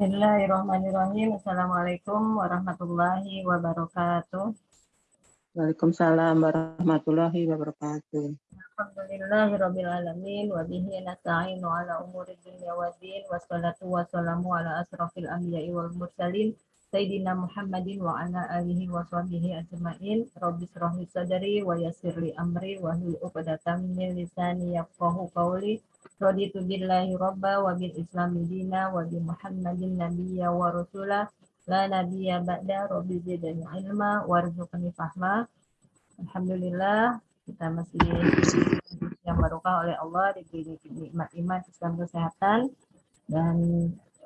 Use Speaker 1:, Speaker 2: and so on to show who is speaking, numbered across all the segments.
Speaker 1: Bismillahirrahmanirrahim. Assalamualaikum warahmatullahi wabarakatuh.
Speaker 2: Waalaikumsalam warahmatullahi wabarakatuh.
Speaker 1: Alhamdulillahirrabbilalamin wa bihi nasta'inu ala umuri dunya wa din wassalatu wassalamu ala asrafil anbiya'i wal mursalin Sayyidina Muhammadin wa ala alihi wa sahbihi ajma'in Rabbi srahli sadari wa yassirli amri wa hlul uqdatam min lisani yafqahu qawli Raditu billahi rabba wa bil islami dina wa bi muhammadin nabiyya wa rasula la nabiyya ba'da rabbi zidani ilma warzuqni fahma. Alhamdulillah kita masih yang barokah oleh Allah diberi nikmat iman Islam kesehatan. Dan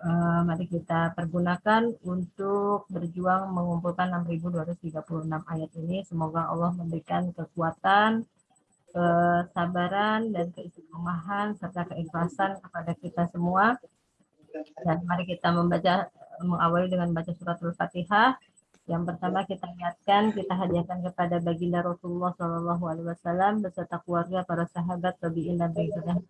Speaker 1: uh, mari kita pergunakan untuk berjuang mengumpulkan 6236 ayat ini. Semoga Allah memberikan kekuatan kesabaran dan keistiqomahan serta keikhlasan kepada kita semua. Dan mari kita membaca mengawali dengan baca surat Al-Fatihah. Yang pertama kita niatkan, kita hadiahkan kepada baginda Rasulullah Shallallahu Alaihi Wasallam beserta keluarga, para sahabat, tabiin dan pengikutnya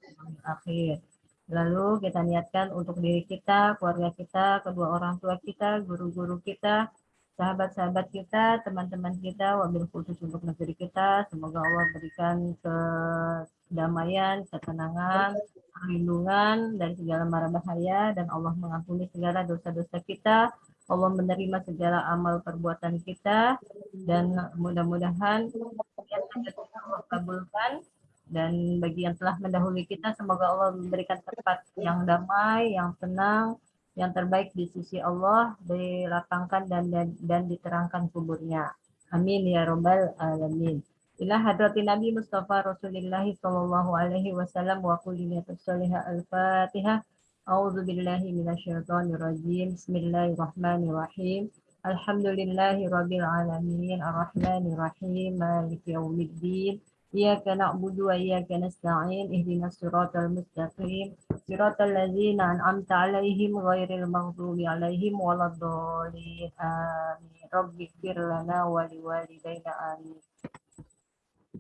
Speaker 1: akhir. Lalu kita niatkan untuk diri kita, keluarga kita, kedua orang tua kita, guru-guru kita, sahabat-sahabat kita, teman-teman kita, wabil khusus untuk negeri kita. Semoga Allah berikan kedamaian, ketenangan, perlindungan dari segala mara bahaya, dan Allah mengampuni segala dosa-dosa kita. Allah menerima segala amal perbuatan kita, dan mudah-mudahan yang Allah kabulkan. Dan bagi yang telah mendahului kita, semoga Allah memberikan tempat yang damai, yang tenang, yang terbaik di sisi Allah dilapangkan dan dan, dan diterangkan kuburnya. Amin ya robbal alamin. Ila hadrati Nabi Mustafa Rasulullah sallallahu alaihi wasallam wa kulli salihah al-Fatihah. A'udzu billahi minasyaitonir rajim. Bismillahirrahmanirrahim. Alhamdulillahi rabbil alamin. Arrahmanir rahim. Maliki yaumiddin. إياك نعبد وإياك نستعين اهدنا الصراط المستقيم صراط الذين أنعمت عليهم غير المغضوب عليهم ولا الضالين آمين رب اغفر لنا ولوالدينا آمين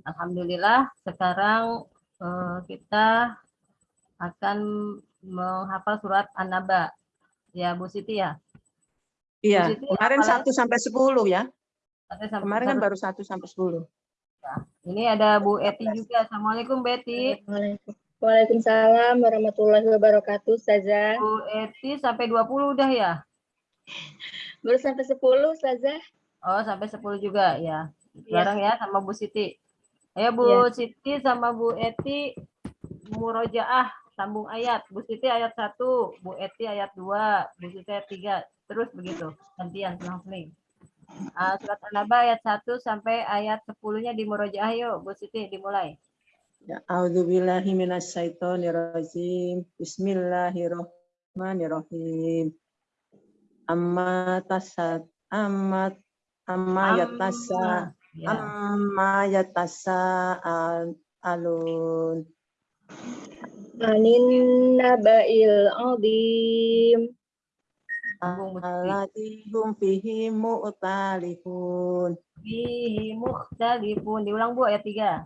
Speaker 1: Alhamdulillah sekarang uh, kita akan menghafal surat An-Naba. Ya Bu Siti ya?
Speaker 2: Iya, Siti, kemarin satu sampai sepuluh ya. Kemarin kan baru satu sampai sepuluh.
Speaker 1: Ini ada Bu Eti juga. Assalamualaikum Betty.
Speaker 3: Waalaikumsalam warahmatullahi wabarakatuh, Saza.
Speaker 1: Bu Eti sampai 20 udah ya?
Speaker 3: Baru sampai 10, Saza.
Speaker 1: Oh, sampai 10 juga ya. Bareng ya. ya sama Bu Siti. Ayo Bu ya. Siti sama Bu Eti murojaah sambung ayat. Bu Siti ayat 1, Bu Eti ayat 2, Bu Siti ayat 3. Terus begitu. Gantian selang-seling. Uh, surat An-Naba ayat 1 sampai ayat 10-nya di Murojaah yuk, Bu Siti dimulai.
Speaker 2: Ya, A'udzubillahi minasyaitonirrajim. Bismillahirrahmanirrahim. Amma tasat amma amma yatasa ya. amma yatasa al alun.
Speaker 3: Anin naba'il adim.
Speaker 2: Alatihum fihi mu'talifun.
Speaker 1: Fihi mu'talifun. Diulang Bu ayat 3.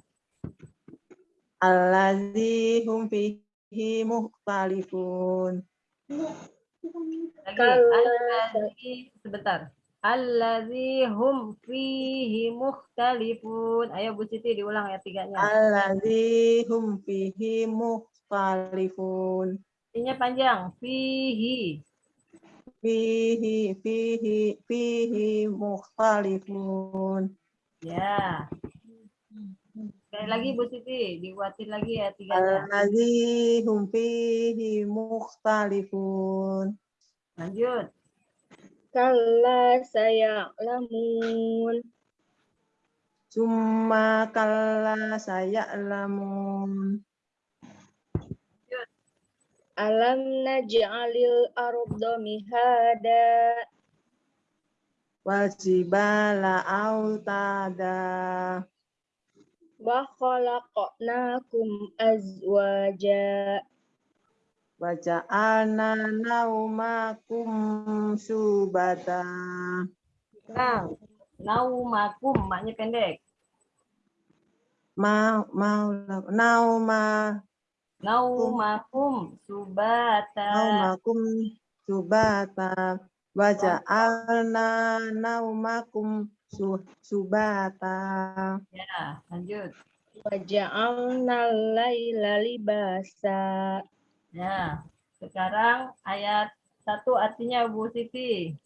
Speaker 2: Alladzihum fihi mu'talifun.
Speaker 1: Lagi, sebentar. Alladzihum fihi mukhtalifun. Ayo Bu Siti diulang ayat 3-nya.
Speaker 2: Alladzihum fihi mukhtalifun.
Speaker 1: Ini panjang. Fihi
Speaker 2: fihi fihi fihi mukhtalifun.
Speaker 1: Ya. Sekali lagi Bu Siti, dibuatin lagi ya tiga.
Speaker 2: Alladzi hum fihi mukhtalifun.
Speaker 1: Lanjut.
Speaker 3: Kalla saya lamun.
Speaker 2: Summa kalla saya lamun.
Speaker 3: Alam naj'alil arda mihada.
Speaker 2: Wajibala autada.
Speaker 3: Wa khalaqnakum azwaja.
Speaker 2: Wa ja'alna naumakum subata
Speaker 1: nah naumakum maknya pendek.
Speaker 2: Ma mau nauma
Speaker 1: Naumakum subata.
Speaker 2: Naumakum subata waja'alna naumakum subata.
Speaker 1: Ya, lanjut.
Speaker 3: Waja'alna laila libasa.
Speaker 1: Ya, sekarang ayat satu artinya Bu Siti.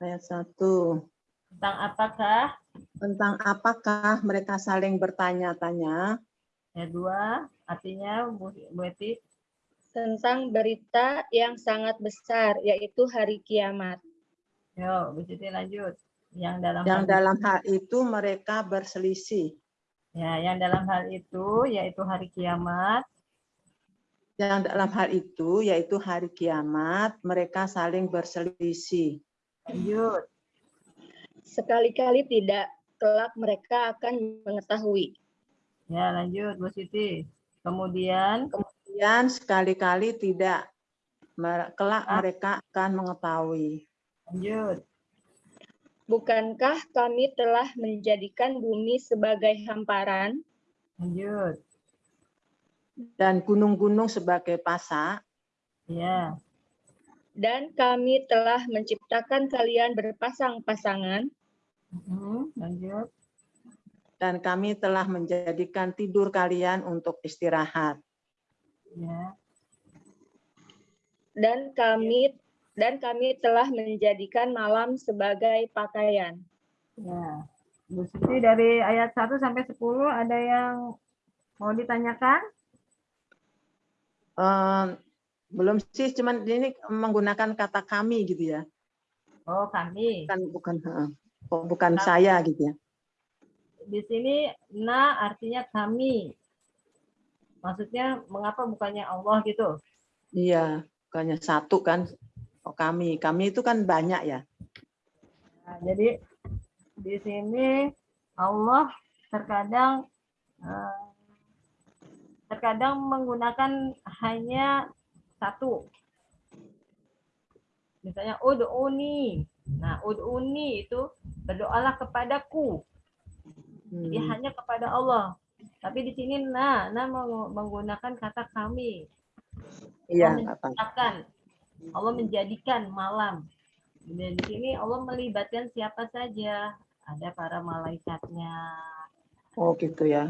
Speaker 2: Ayat satu.
Speaker 1: Tentang apakah?
Speaker 2: Tentang apakah mereka saling bertanya-tanya.
Speaker 1: Ayat dua artinya Bu, Bu Eti.
Speaker 3: Tentang berita yang sangat besar, yaitu hari kiamat.
Speaker 1: Yo, Bu Siti lanjut. Yang dalam
Speaker 2: yang
Speaker 1: hal
Speaker 2: dalam hal itu mereka berselisih.
Speaker 1: Ya, yang dalam hal itu yaitu hari kiamat.
Speaker 2: Yang dalam hal itu yaitu hari kiamat mereka saling berselisih.
Speaker 1: Lanjut.
Speaker 3: Sekali-kali tidak, kelak mereka akan mengetahui.
Speaker 1: Ya, lanjut Bu Siti. Kemudian
Speaker 2: kemudian sekali-kali tidak kelak ah. mereka akan mengetahui.
Speaker 1: Lanjut.
Speaker 3: Bukankah kami telah menjadikan bumi sebagai hamparan?
Speaker 1: Lanjut.
Speaker 2: Dan gunung-gunung sebagai pasak.
Speaker 1: Ya
Speaker 3: dan kami telah menciptakan kalian berpasang-pasangan.
Speaker 1: Lanjut.
Speaker 2: Dan kami telah menjadikan tidur kalian untuk istirahat.
Speaker 1: Ya.
Speaker 3: Dan kami dan kami telah menjadikan malam sebagai pakaian.
Speaker 1: Ya. Bu Siti dari ayat 1 sampai 10 ada yang mau ditanyakan?
Speaker 2: Uh, belum sih, cuman ini menggunakan kata kami gitu ya.
Speaker 1: Oh, kami.
Speaker 2: Bukan bukan oh, bukan kami. saya gitu ya.
Speaker 1: Di sini na artinya kami. Maksudnya mengapa bukannya Allah gitu?
Speaker 2: Iya, bukannya satu kan. Oh, kami. Kami itu kan banyak ya.
Speaker 1: Nah, jadi di sini Allah terkadang eh, terkadang menggunakan hanya satu. Misalnya ud'uni. Nah, ud'uni itu berdoalah kepadaku. Jadi hmm. hanya kepada Allah. Tapi di sini nah, nah menggunakan kata kami.
Speaker 2: Iya,
Speaker 1: Allah Allah menjadikan malam. Dan di sini Allah melibatkan siapa saja. Ada para malaikatnya.
Speaker 2: Oh, gitu ya.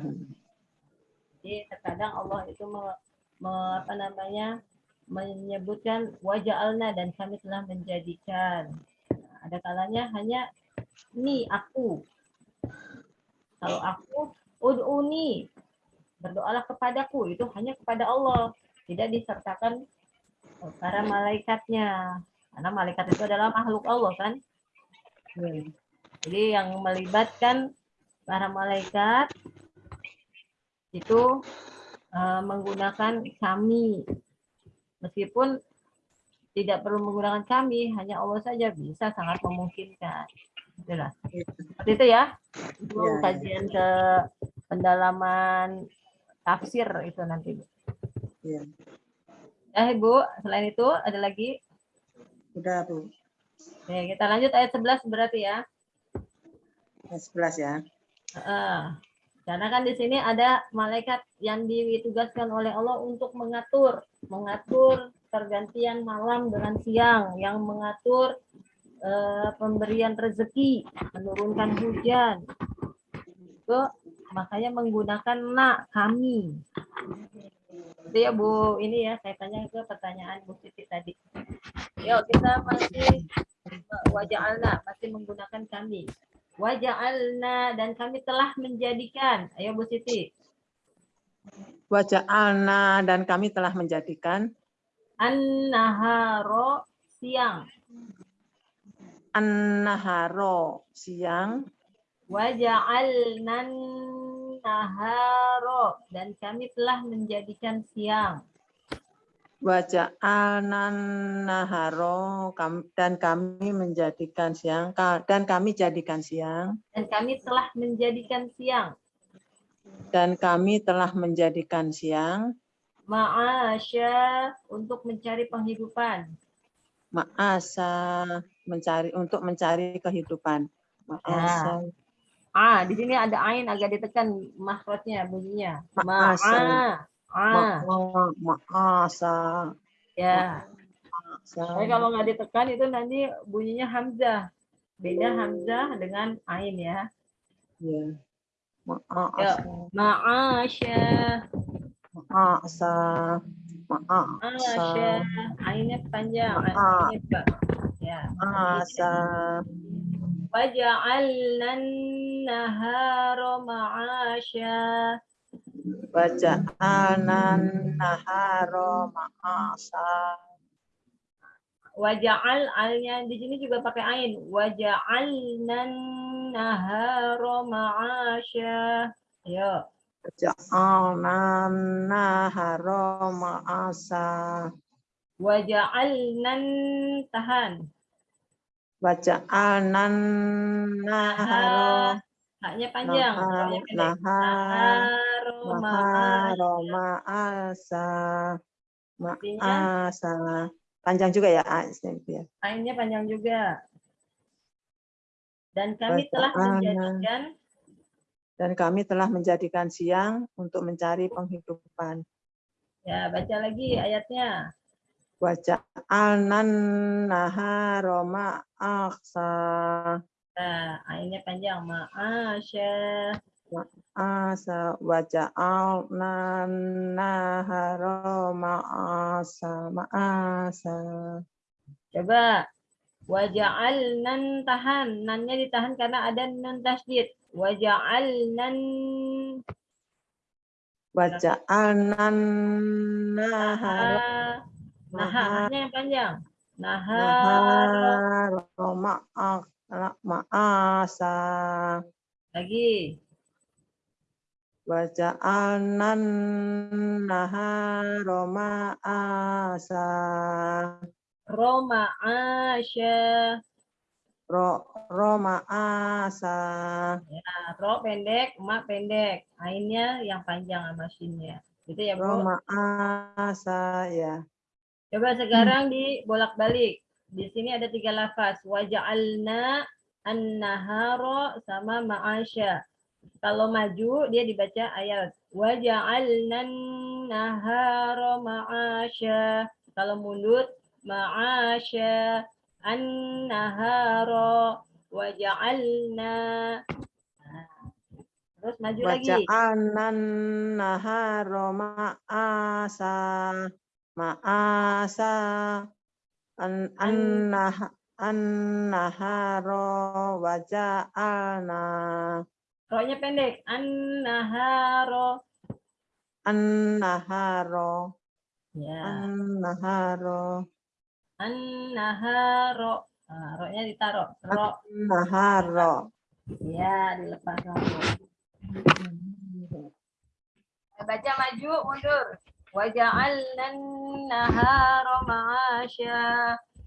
Speaker 1: Jadi terkadang Allah itu me, me, apa namanya menyebutkan wajah alna dan kami telah menjadikan. Ada kalanya hanya ini aku. Kalau aku ud'uni berdoalah kepadaku itu hanya kepada Allah, tidak disertakan para malaikatnya. Karena malaikat itu adalah makhluk Allah kan. Jadi yang melibatkan para malaikat itu uh, menggunakan kami Meskipun tidak perlu menggunakan kami, hanya Allah saja bisa sangat memungkinkan. Itulah. Seperti itu ya. Itu ya, kajian ya. ke pendalaman tafsir itu nanti.
Speaker 2: Ya.
Speaker 1: Eh, Bu, selain itu ada lagi?
Speaker 2: Udah, Bu.
Speaker 1: Oke, kita lanjut ayat 11 berarti ya.
Speaker 2: Ayat 11 ya.
Speaker 1: Uh, karena kan di sini ada malaikat yang ditugaskan oleh Allah untuk mengatur, mengatur pergantian malam dengan siang, yang mengatur uh, pemberian rezeki, menurunkan hujan. Itu makanya menggunakan nak kami. Itu ya Bu, ini ya saya tanya ke pertanyaan Bu Siti tadi. Yuk kita masih wajah Allah masih menggunakan kami waja'alna dan kami telah menjadikan. Ayo Bu Siti.
Speaker 2: Waja'alna dan kami telah menjadikan
Speaker 1: an-naharo siang.
Speaker 2: An-naharo siang.
Speaker 1: Waja'alnan naharo dan kami telah menjadikan siang.
Speaker 2: Waja'alnan naharo dan kami menjadikan siang. Dan kami jadikan siang.
Speaker 1: Dan kami telah menjadikan siang.
Speaker 2: Dan kami telah menjadikan siang.
Speaker 1: Ma'asya untuk mencari penghidupan
Speaker 2: ma'asa mencari untuk mencari kehidupan ma'asa
Speaker 1: ya. ah di sini ada ain agak ditekan makrotnya bunyinya ma'asa
Speaker 2: Ah. Ma'asa.
Speaker 1: Ya. Tapi kalau nggak ditekan itu nanti bunyinya hamzah. Beda hamzah dengan ain ya.
Speaker 2: Ya. Ma'a-
Speaker 1: Ya. Ma'asya.
Speaker 2: Ma'asa. Maaf.
Speaker 1: Ah, ah Ainnya ah,
Speaker 2: panjang.
Speaker 1: Ah, Maaf. Ya.
Speaker 2: Maha.
Speaker 1: Sa Waja'alnan nahara
Speaker 2: ma'asha. Waja'alnan nahara ma'asha.
Speaker 1: Waja'al alnya di sini juga pakai ain. Waja'alnan nahara ma'asha. Ayo.
Speaker 2: Waja'anan naharo ma'asa.
Speaker 1: Waja'alna tahan.
Speaker 2: Waja'anan naharo
Speaker 1: Haknya panjang.
Speaker 2: Nahar-
Speaker 1: Roknya pendek.
Speaker 2: nahar-
Speaker 1: Naharo
Speaker 2: naharo
Speaker 1: ma'asya.
Speaker 2: ma'asa. Panjang juga ya ya.
Speaker 1: Ainnya panjang juga. Dan kami telah menjadikan
Speaker 2: Dan kami telah menjadikan siang untuk mencari penghidupan.
Speaker 1: ya baca lagi ayatnya.
Speaker 2: Waja'alnan naharo ma'aksa.
Speaker 1: Nah, ainnya panjang. Ma'asya.
Speaker 2: Asa waja'alnan naharo ma'asa. Ma'asa.
Speaker 1: Coba waja'alnan tahan. Nannya ditahan karena ada nun tasdid. Waja'alnan
Speaker 2: Waja'alnan naharo
Speaker 1: naha. Nahanya yang panjang. Naha.
Speaker 2: naharo ma'ak- ma'asa.
Speaker 1: Lagi.
Speaker 2: Waja'alnan naharo ma'asa.
Speaker 1: Roma asya.
Speaker 2: Ro, ro ma'asa.
Speaker 1: Nah, ro pendek, ma pendek. Ainnya yang panjang sama shinnya. Gitu ya, Bu.
Speaker 2: ma'asa ya.
Speaker 1: Coba sekarang dibolak-balik. Di sini ada tiga lafaz. Waja'alna an-nahara sama ma'asya. Kalau maju dia dibaca ayat. Waja'alna an-nahara ma'asya. Kalau mundur ma'asya an-nahara waja'alna. Nah, Terus maju lagi.
Speaker 2: Waja'alnan naharo ma'asa. Ma'asa. An, an, nah, an naharo waja'alna.
Speaker 1: Roknya pendek. An-nahara.
Speaker 2: An naharo.
Speaker 1: Ya.
Speaker 2: An naharo.
Speaker 1: An-nahara. Nah, roknya ditaruh. Rok.
Speaker 2: Naharo.
Speaker 1: Ya, dilepas. Baca maju, mundur. Waja'alna an-nahara ma'asya.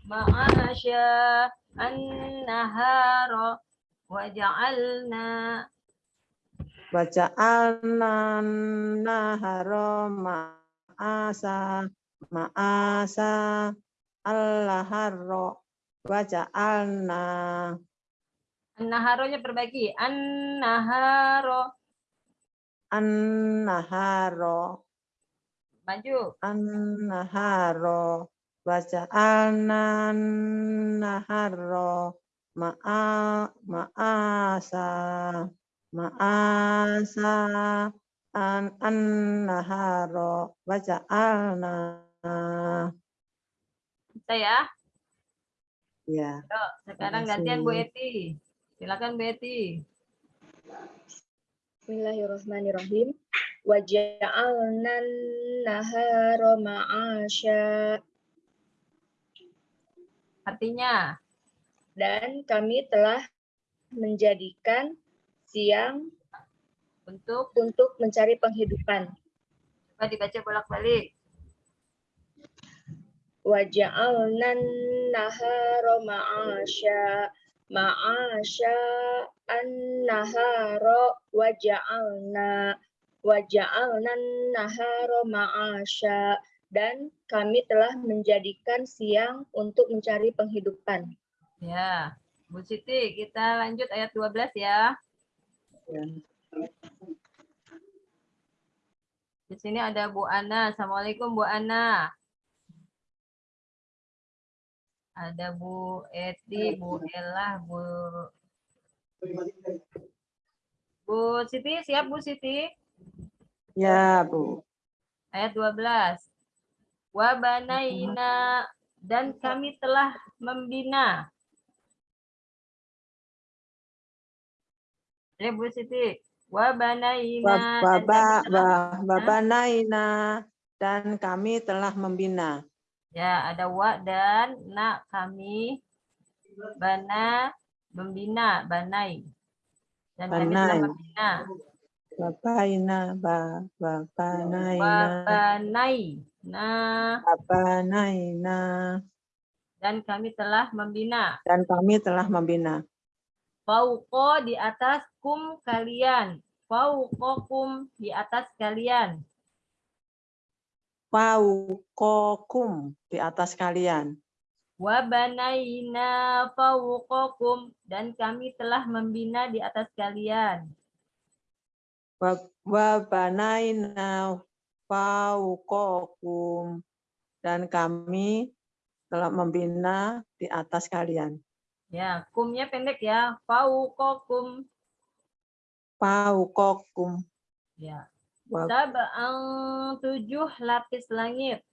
Speaker 1: Ma'asya. An-nahara. Waja'alna.
Speaker 2: Waja'alnan naharo ma'asa. Ma'asa. Allaharo. Waja'alna.
Speaker 1: An-naharonya perbaiki. An-nahara.
Speaker 2: An-naharo.
Speaker 1: Maju.
Speaker 2: An-naharo. Waja'alnan naharo. Ma'a, ma'asa. Ma'asa. An, an-naharo. Waja'alna.
Speaker 1: Bisa ya.
Speaker 2: Ya.
Speaker 1: Yuk, sekarang gantian Bu. Eti. Silakan Bu Eti.
Speaker 3: Bismillahirrahmanirrahim. Waja'alna nahara ma'asya.
Speaker 1: Artinya,
Speaker 3: Dan kami telah menjadikan siang
Speaker 1: untuk
Speaker 3: untuk mencari penghidupan.
Speaker 1: coba dibaca bolak-balik.
Speaker 3: Waja'alna nahara ma'asya. Ma'asya an-nahara waja'alna. Waja'alna nahara ma'asya. Dan kami telah menjadikan siang untuk mencari penghidupan.
Speaker 1: Ya, Bu Siti, kita lanjut ayat 12 ya.
Speaker 2: Ya.
Speaker 1: Di sini ada Bu Ana. Assalamualaikum Bu Ana. Ada Bu Eti, Bu Ella, Bu Bu Siti, siap Bu Siti?
Speaker 2: Ya, Bu.
Speaker 1: Ayat 12. Wa banaina dan kami telah membina. Ya Bu Siti. Wa banaina dan
Speaker 2: Baba,
Speaker 1: kami telah-
Speaker 2: babanaina dan kami telah membina.
Speaker 1: Ya, ada wa dan na kami bana membina, banai. Dan kami telah
Speaker 2: Banai.
Speaker 1: membina.
Speaker 2: Babaina, ba,
Speaker 1: Wa
Speaker 2: babanaina,
Speaker 1: banai. Nah,
Speaker 2: babanaina
Speaker 1: dan kami telah membina.
Speaker 2: dan kami telah membina.
Speaker 1: Fauqo di atas kum kalian. Fauqokum di atas kalian.
Speaker 2: Fauqakum di atas kalian.
Speaker 1: Wa banaina fauqokum dan kami telah membina di atas kalian.
Speaker 2: Wa wa banaina fauqakum dan kami telah membina di atas kalian.
Speaker 1: Ya, kumnya pendek ya. Fauqokum.
Speaker 2: Fauqakum
Speaker 1: Ya.
Speaker 2: Wa
Speaker 1: Sab'ang tujuh lapis langit.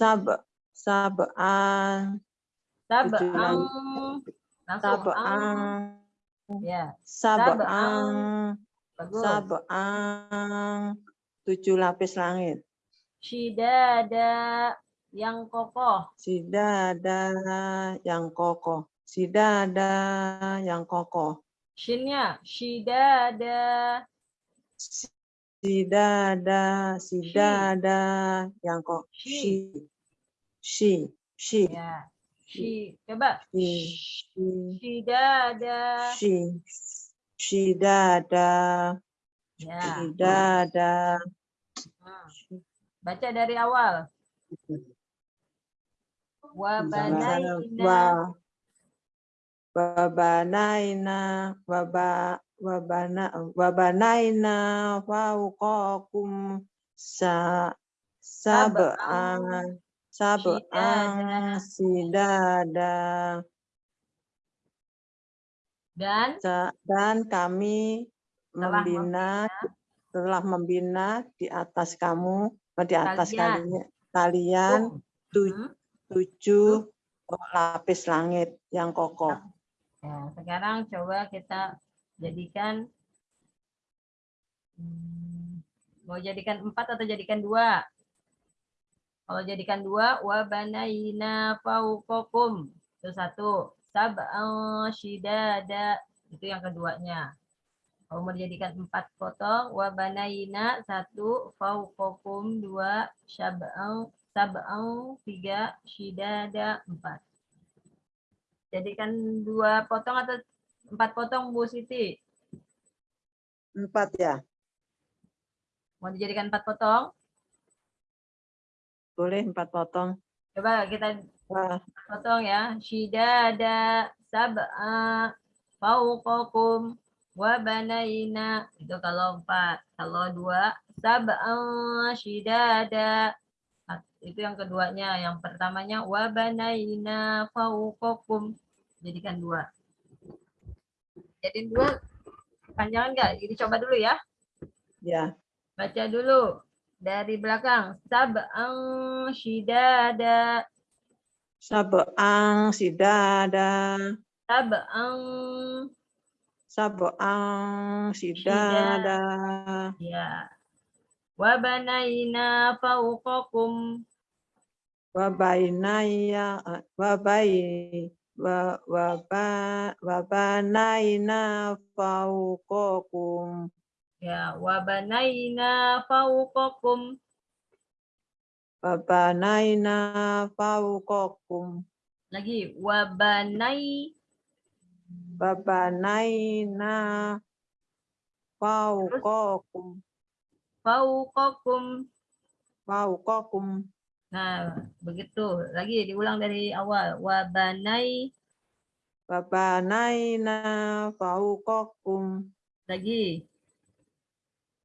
Speaker 2: sab sab'an
Speaker 1: ang.
Speaker 2: sab'an
Speaker 1: Ya,
Speaker 2: sab'an sab'an tujuh lapis langit.
Speaker 1: Shidada yang kokoh.
Speaker 2: Sidada yang kokoh. Sidada yang kokoh.
Speaker 1: Shinnya shidada.
Speaker 2: Sidada, sidada yang kokoh.
Speaker 1: Shi.
Speaker 2: Shi, shi, shi,
Speaker 1: Ya. Shi. Coba.
Speaker 2: shi,
Speaker 1: Shidada.
Speaker 2: shi, sidada,
Speaker 1: Ya.
Speaker 2: sidada.
Speaker 1: Hmm. Baca dari awal. Wa banaina
Speaker 2: Wa wabanaina waba wabana wabanaina fauqakum sa sab'an sab'an sidada
Speaker 1: dan
Speaker 2: Sa- dan kami
Speaker 1: Telah
Speaker 2: membina telah membina di atas kamu eh, di atas
Speaker 1: Kalian.
Speaker 2: kalian kalian tu-
Speaker 1: Hmm.
Speaker 2: tujuh lapis langit yang kokoh.
Speaker 1: Ya, sekarang coba kita jadikan hmm, mau jadikan empat atau jadikan dua? Kalau jadikan dua, wa banaina fauqakum. Itu satu. Sab'an shidada. Itu yang keduanya. Kalau mau dijadikan empat potong, wa banaina satu, fauqakum dua, sab'an sab'an tiga, shidada empat. Jadikan dua potong atau empat potong Bu Siti?
Speaker 2: Empat ya,
Speaker 1: Mau dijadikan empat potong?
Speaker 2: boleh empat potong.
Speaker 1: Coba kita
Speaker 2: Wah,
Speaker 1: potong ya. Shidada sab'a fauqakum wa banaina. Itu kalau empat. Kalau dua sab'a shidada. Itu yang keduanya. Yang pertamanya wa banaina fauqakum. Jadikan dua. Jadiin dua. Panjangan enggak? Jadi coba dulu ya.
Speaker 2: ya,
Speaker 1: Baca dulu dari belakang. Sab'an shidada.
Speaker 2: sab'ang sidada,
Speaker 1: Sab'an
Speaker 2: sab'ang sidada,
Speaker 1: ya. Wa banaina fawqakum
Speaker 2: wa bainaya wa bai wa wa ba wa banaina fauqakum
Speaker 1: ya wa banaina fawqakum
Speaker 2: wa banaina fauqakum
Speaker 1: lagi wa banai
Speaker 2: wa banaina fauqakum
Speaker 1: fawqakum
Speaker 2: fauqakum
Speaker 1: nah begitu lagi diulang dari awal wa banai
Speaker 2: wa banaina fauqakum
Speaker 1: lagi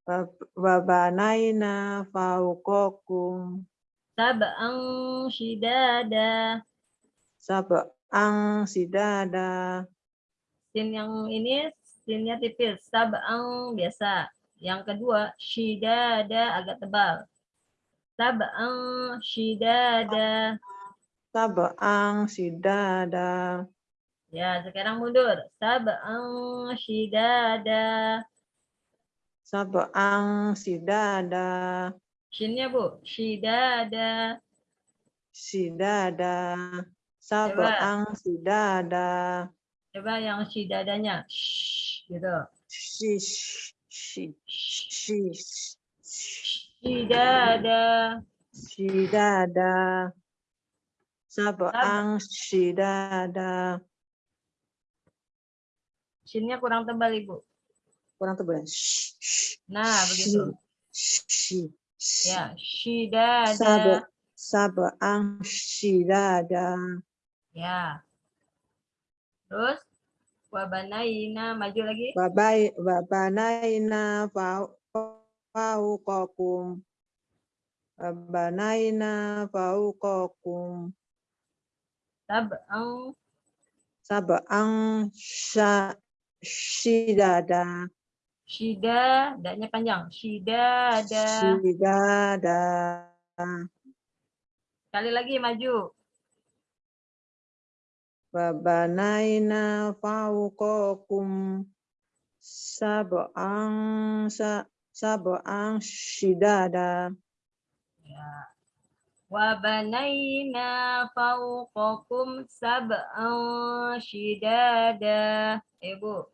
Speaker 2: wa wa banaina fauqakum
Speaker 1: Sab'an shidada.
Speaker 2: Sab'ang sidada.
Speaker 1: Sin yang ini sinnya tipis. Sab'an biasa. Yang kedua, shidada agak tebal. Sab'an shidada.
Speaker 2: Sab'ang sidada.
Speaker 1: Ya, sekarang mundur. Sab'an shidada.
Speaker 2: Sab'ang sidada.
Speaker 1: Shinnya Bu, shidada.
Speaker 2: Sidada. Sab'ang sidada.
Speaker 1: Coba yang shidadanya. Shh, gitu.
Speaker 2: Shish. Shi. Shish.
Speaker 1: Shidada.
Speaker 2: Sidada. Sab'ang sidada.
Speaker 1: Shinnya kurang tebal Ibu.
Speaker 2: Kurang tebal.
Speaker 1: Nah, begitu.
Speaker 2: shi.
Speaker 1: Ya, shidada.
Speaker 2: Sab sab'ang sidada.
Speaker 1: Ya. Terus wabanaina maju lagi.
Speaker 2: Babai babanaina fau fauqakum. Babanaina fauqakum.
Speaker 1: Sab'an
Speaker 2: Sab'ang sya sidada.
Speaker 1: shida, daknya panjang. Shidada.
Speaker 2: Sidada.
Speaker 1: Sekali lagi maju.
Speaker 2: Babanaina fauqakum. Sab'ang sa sab'ang sidada.
Speaker 1: Ya. Wabanaina fauqakum sab'an shidada. Ibu.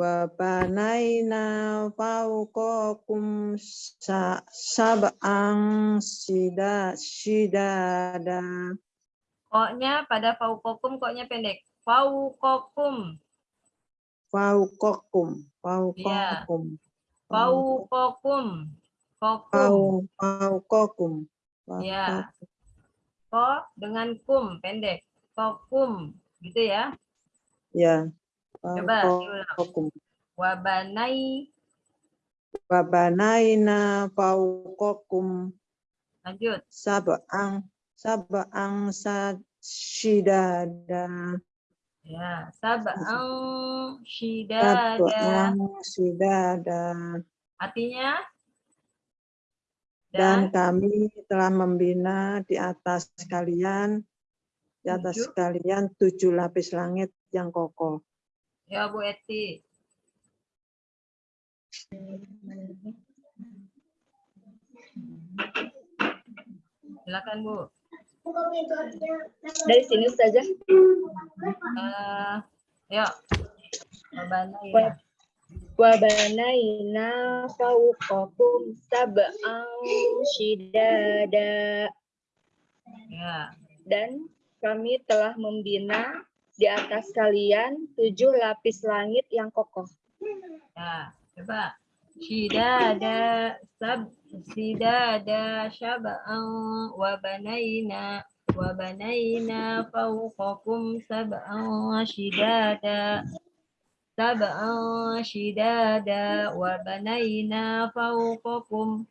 Speaker 2: Wabanaina fauqakum sa sab'ang sida sidada.
Speaker 1: Koknya pada fauqakum koknya pendek. Fauqakum.
Speaker 2: Fauqakum. Fauqakum.
Speaker 1: Fauqakum. Kokum.
Speaker 2: Fau fauqakum.
Speaker 1: Ya. Ko dengan kum pendek. Kokum. Gitu ya.
Speaker 2: Ya.
Speaker 1: Coba diulang.
Speaker 2: Fauqakum.
Speaker 1: Wabanai.
Speaker 2: Wabanaina fauqakum
Speaker 1: Lanjut.
Speaker 2: sab'ang sab'ang sa sidada.
Speaker 1: Ya. Sab'an shidada.
Speaker 2: Sab'ang sidada.
Speaker 1: Artinya?
Speaker 2: Dan
Speaker 1: Dan
Speaker 2: kami telah membina di atas kalian, di atas
Speaker 1: Tujuh.
Speaker 2: kalian tujuh lapis langit yang kokoh.
Speaker 1: ya Bu Eti. Silakan Bu.
Speaker 3: Dari sini saja.
Speaker 1: Eh, yuk. Wabanai.
Speaker 3: Wa- Wabanaina fauqakum sab'an shidada.
Speaker 1: Ya.
Speaker 3: Dan kami telah membina di atas kalian tujuh lapis langit yang kokoh.
Speaker 1: Ya, coba. Shidada sab sidada syab'an wa banaina wa banaina fawqakum sab'an shidada sab'an shidada wa banaina fawqakum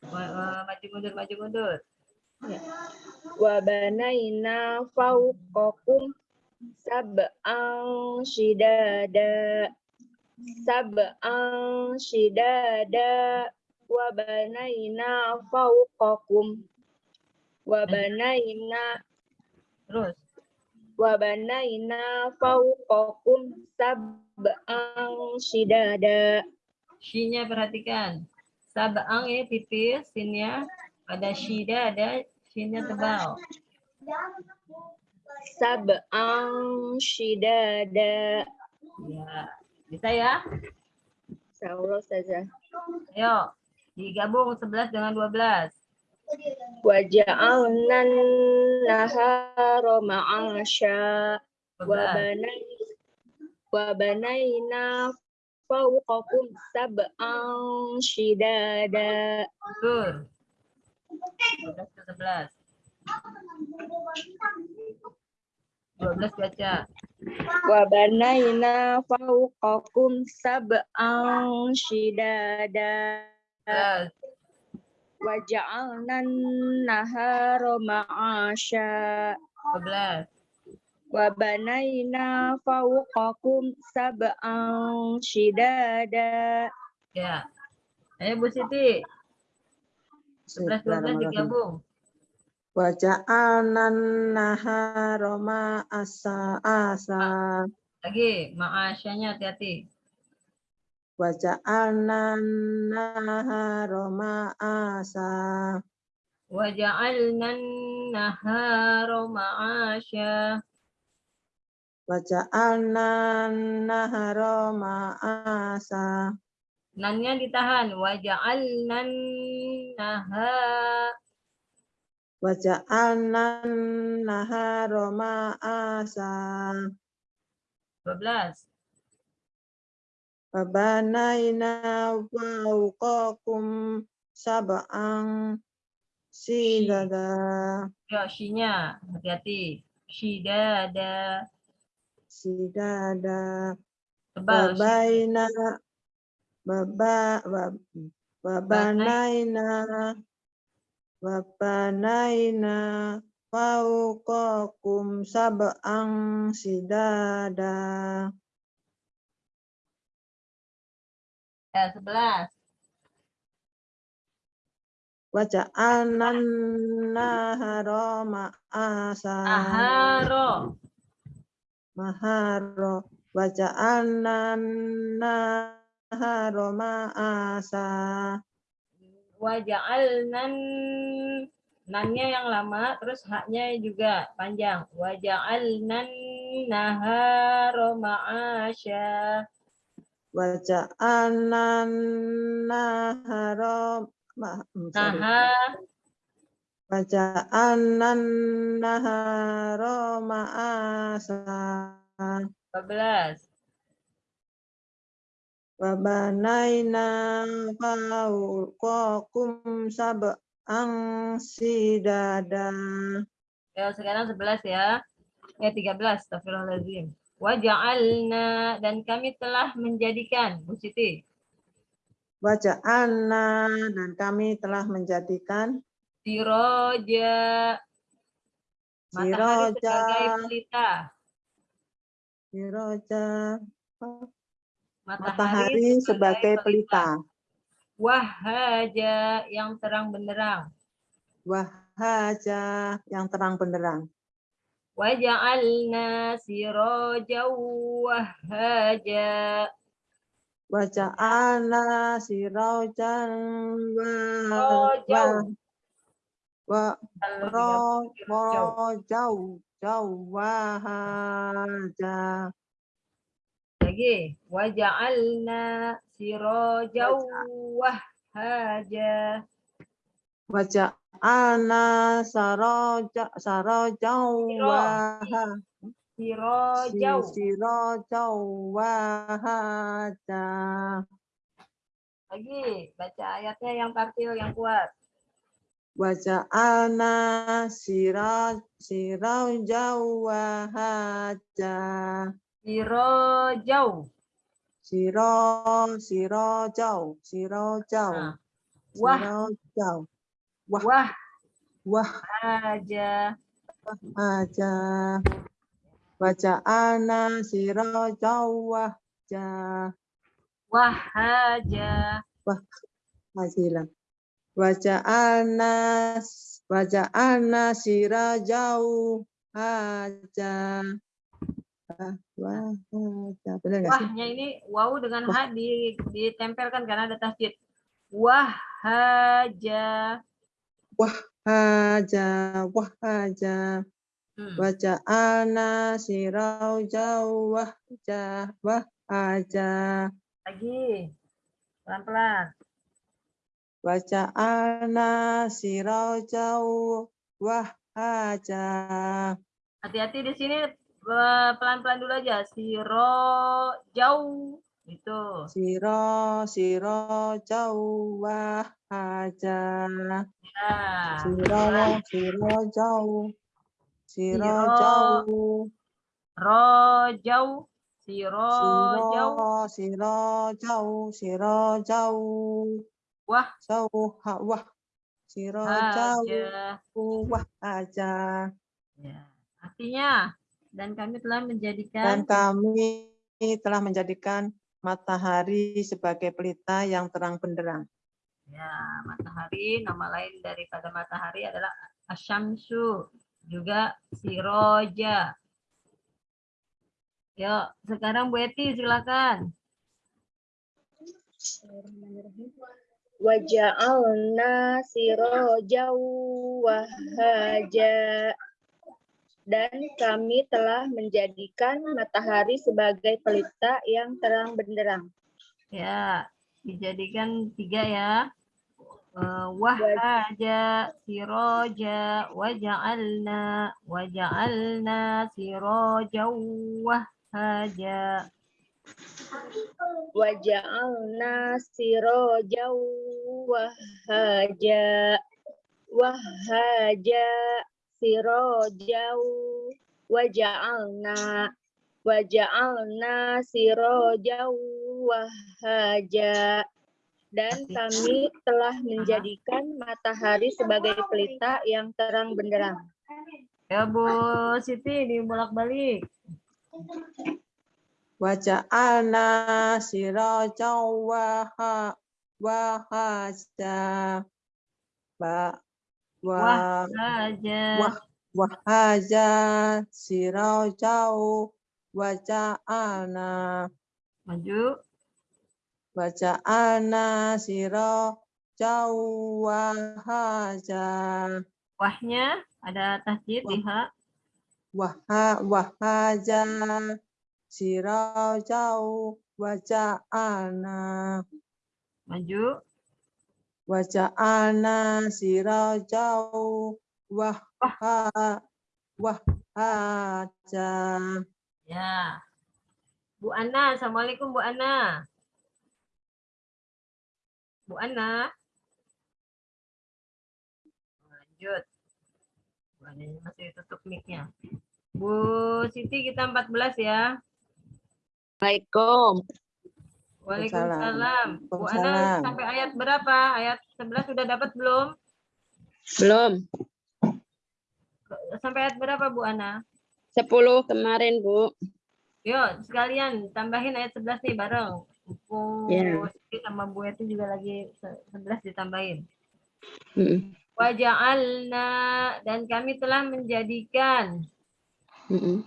Speaker 1: Wa- wa- maju mundur maju mundur
Speaker 3: Wabanaina fauqakum sab'an shidada. Sab'an shidada. Wabanaina fauqakum. Wabanaina
Speaker 1: terus
Speaker 3: wabanaina fauqakum sab'an shidada.
Speaker 1: Shi-nya perhatikan. Sab'ang ya tipis, sinnya. Pada shida ada shinnya tebal.
Speaker 3: Sab'an shidada.
Speaker 1: Ya, bisa ya?
Speaker 3: Insyaallah saja.
Speaker 1: Ayo, digabung 11 dengan 12.
Speaker 3: Waja'alna nahara ma'asya.
Speaker 1: 12.
Speaker 3: Wabanai Wabanaina fawqakum sab'an shidada.
Speaker 1: Betul. 12 ke 11. 12 baca.
Speaker 3: Wabanaina fawqakum sab'an shidada.
Speaker 1: 11.
Speaker 3: Waja'alnan nahara ma'asya.
Speaker 1: 12.
Speaker 3: Wa banaina fawqakum sab'an shidada.
Speaker 1: Ya. Ayo Bu Siti, 11 12 digabung.
Speaker 2: Waja'anan naharoma asa asa.
Speaker 1: Lagi, ma'asyanya hati-hati.
Speaker 2: Waja'anan naharoma asa.
Speaker 1: Waja'alnan nahara ma'asya.
Speaker 2: Waja'anan naharoma asa.
Speaker 1: Nannya ditahan. Waja'alnan naha.
Speaker 2: Waja'anan naharoma asa.
Speaker 1: 12.
Speaker 2: Wabanaina fawqakum sab'an sidada.
Speaker 1: Ya, shinya. Hati-hati. Shidada.
Speaker 2: Sidada.
Speaker 1: Tebal.
Speaker 2: Wabaina Baba wab- Wabanaina Wabanaina Fauqakum sab'an sidada.
Speaker 1: Ya, 11.
Speaker 2: Waja'alnan nahara ma'asa.
Speaker 1: Aharo.
Speaker 2: Maharo. Waja'alnan nahara ma'asa.
Speaker 1: Waja'alnan. Nannya yang lama, terus haknya juga panjang. Waja'alnan nahara ma'asya.
Speaker 2: Waja'alnan nahara hmm.
Speaker 1: Naha.
Speaker 2: Waja'alnan nahara ma'asa.
Speaker 1: 12.
Speaker 2: Wabanaina fauqakum sab'an sidada.
Speaker 1: Ya, sekarang 11 ya. Ya, 13. Astagfirullahaladzim. Waja'alna. Dan kami telah menjadikan. Bu Siti.
Speaker 2: Waja'alna dan kami telah menjadikan
Speaker 1: Siroja. Matahari
Speaker 2: Siroja.
Speaker 1: sebagai pelita.
Speaker 2: siroja
Speaker 1: Matahari,
Speaker 2: matahari sebagai pelita.
Speaker 1: Wahaja yang terang benderang.
Speaker 2: Wahaja yang terang benderang.
Speaker 1: Waja'alna siroja wahaja.
Speaker 2: Waja'alna sirajan wa
Speaker 1: Roja.
Speaker 2: wa rojau jau wahaja
Speaker 1: Lagi. Waja'alna siroja wahaja.
Speaker 2: Waja'alna saroja sarojau
Speaker 1: Siro.
Speaker 2: waha
Speaker 1: Siroja.
Speaker 2: sirojau wahaja
Speaker 1: Lagi. Baca ayatnya yang tartil yang kuat.
Speaker 2: Waja'alna siraj sirojau wahaja
Speaker 1: Sirojau.
Speaker 2: Siro, sirojau, sirojau,
Speaker 1: Nah. Wah.
Speaker 2: sirojau. Wah.
Speaker 1: Wah.
Speaker 2: Wah
Speaker 1: Haja.
Speaker 2: aja. Waja'alna sirojau wahja.
Speaker 1: Wahaja.
Speaker 2: Hajilan. Waja'alna waja'alna sirojau haja. Wah, wah, haja. Benar nggak sih?
Speaker 1: Wahnya ini waw dengan ha di, ditempelkan karena ada tasjid. Wahaja.
Speaker 2: Haja, wah haja.
Speaker 1: Hmm.
Speaker 2: Waja'alna sirojau wahja, wah haja.
Speaker 1: Lagi. Pelan-pelan.
Speaker 2: Waja'alna sirojau wahhaja.
Speaker 1: Hati-hati di sini pelan-pelan dulu aja. Siro jauh. Itu.
Speaker 2: Siro, sirojau wahhaja.
Speaker 1: Ya.
Speaker 2: Siro, sirojau. Sirojau.
Speaker 1: Rojau. Siro jauh.
Speaker 2: Siro, sirojau, sirojau.
Speaker 1: Wah.
Speaker 2: Sau, ha, wah. Sirojau
Speaker 1: Haja.
Speaker 2: wahaja.
Speaker 1: Ya. Artinya dan kami telah
Speaker 2: Dan
Speaker 1: menjadikan
Speaker 2: kami telah menjadikan matahari sebagai pelita yang terang benderang.
Speaker 1: ya matahari nama lain daripada matahari adalah asyamsu juga siroja. Yuk, sekarang Bu Eti silakan.
Speaker 3: Waja'alna sirojau wahaja. Dan kami telah menjadikan matahari sebagai pelita yang terang benderang.
Speaker 1: Ya, dijadikan tiga ya. Eh, Wahaja, siroja, waja'alna, waja'alna, siroja, wahaja.
Speaker 3: Waja'alna sirojau wahaja. Wahaja sirojau waja'alna waja'alna sirojau wahaja. Dan kami telah menjadikan matahari sebagai pelita yang terang benderang.
Speaker 1: Ya Bu Siti dibolak-balik.
Speaker 2: Waja'alna sirajau waha wahaja. Ba, wa,
Speaker 1: Wahaja.
Speaker 2: wah, wahaja sirajau waja'alna.
Speaker 1: Maju.
Speaker 2: Waja'alna sirajau wahaja.
Speaker 1: Wahnya ada tasjid di ha.
Speaker 2: Waha, wahaja sirajau waja'alna.
Speaker 1: Maju.
Speaker 2: Waja'alna sirajau waha wahaja.
Speaker 1: Ya. Bu Ana, Assalamualaikum Bu Ana. Bu Ana. Lanjut. Bu Ana masih tutup mic-nya. Bu Siti kita 14 ya.
Speaker 3: Assalamualaikum.
Speaker 1: Waalaikumsalam. Bu Ana sampai ayat berapa? Ayat 11 sudah dapat belum?
Speaker 3: Belum.
Speaker 1: Sampai ayat berapa Bu Ana?
Speaker 3: 10 kemarin, Bu.
Speaker 1: Yuk, sekalian tambahin ayat 11 nih bareng. Bu. Siti sama Bu Eti juga lagi se- 11 ditambahin.
Speaker 3: Mm-mm.
Speaker 1: Waja'alna dan kami telah menjadikan
Speaker 3: Mm-mm.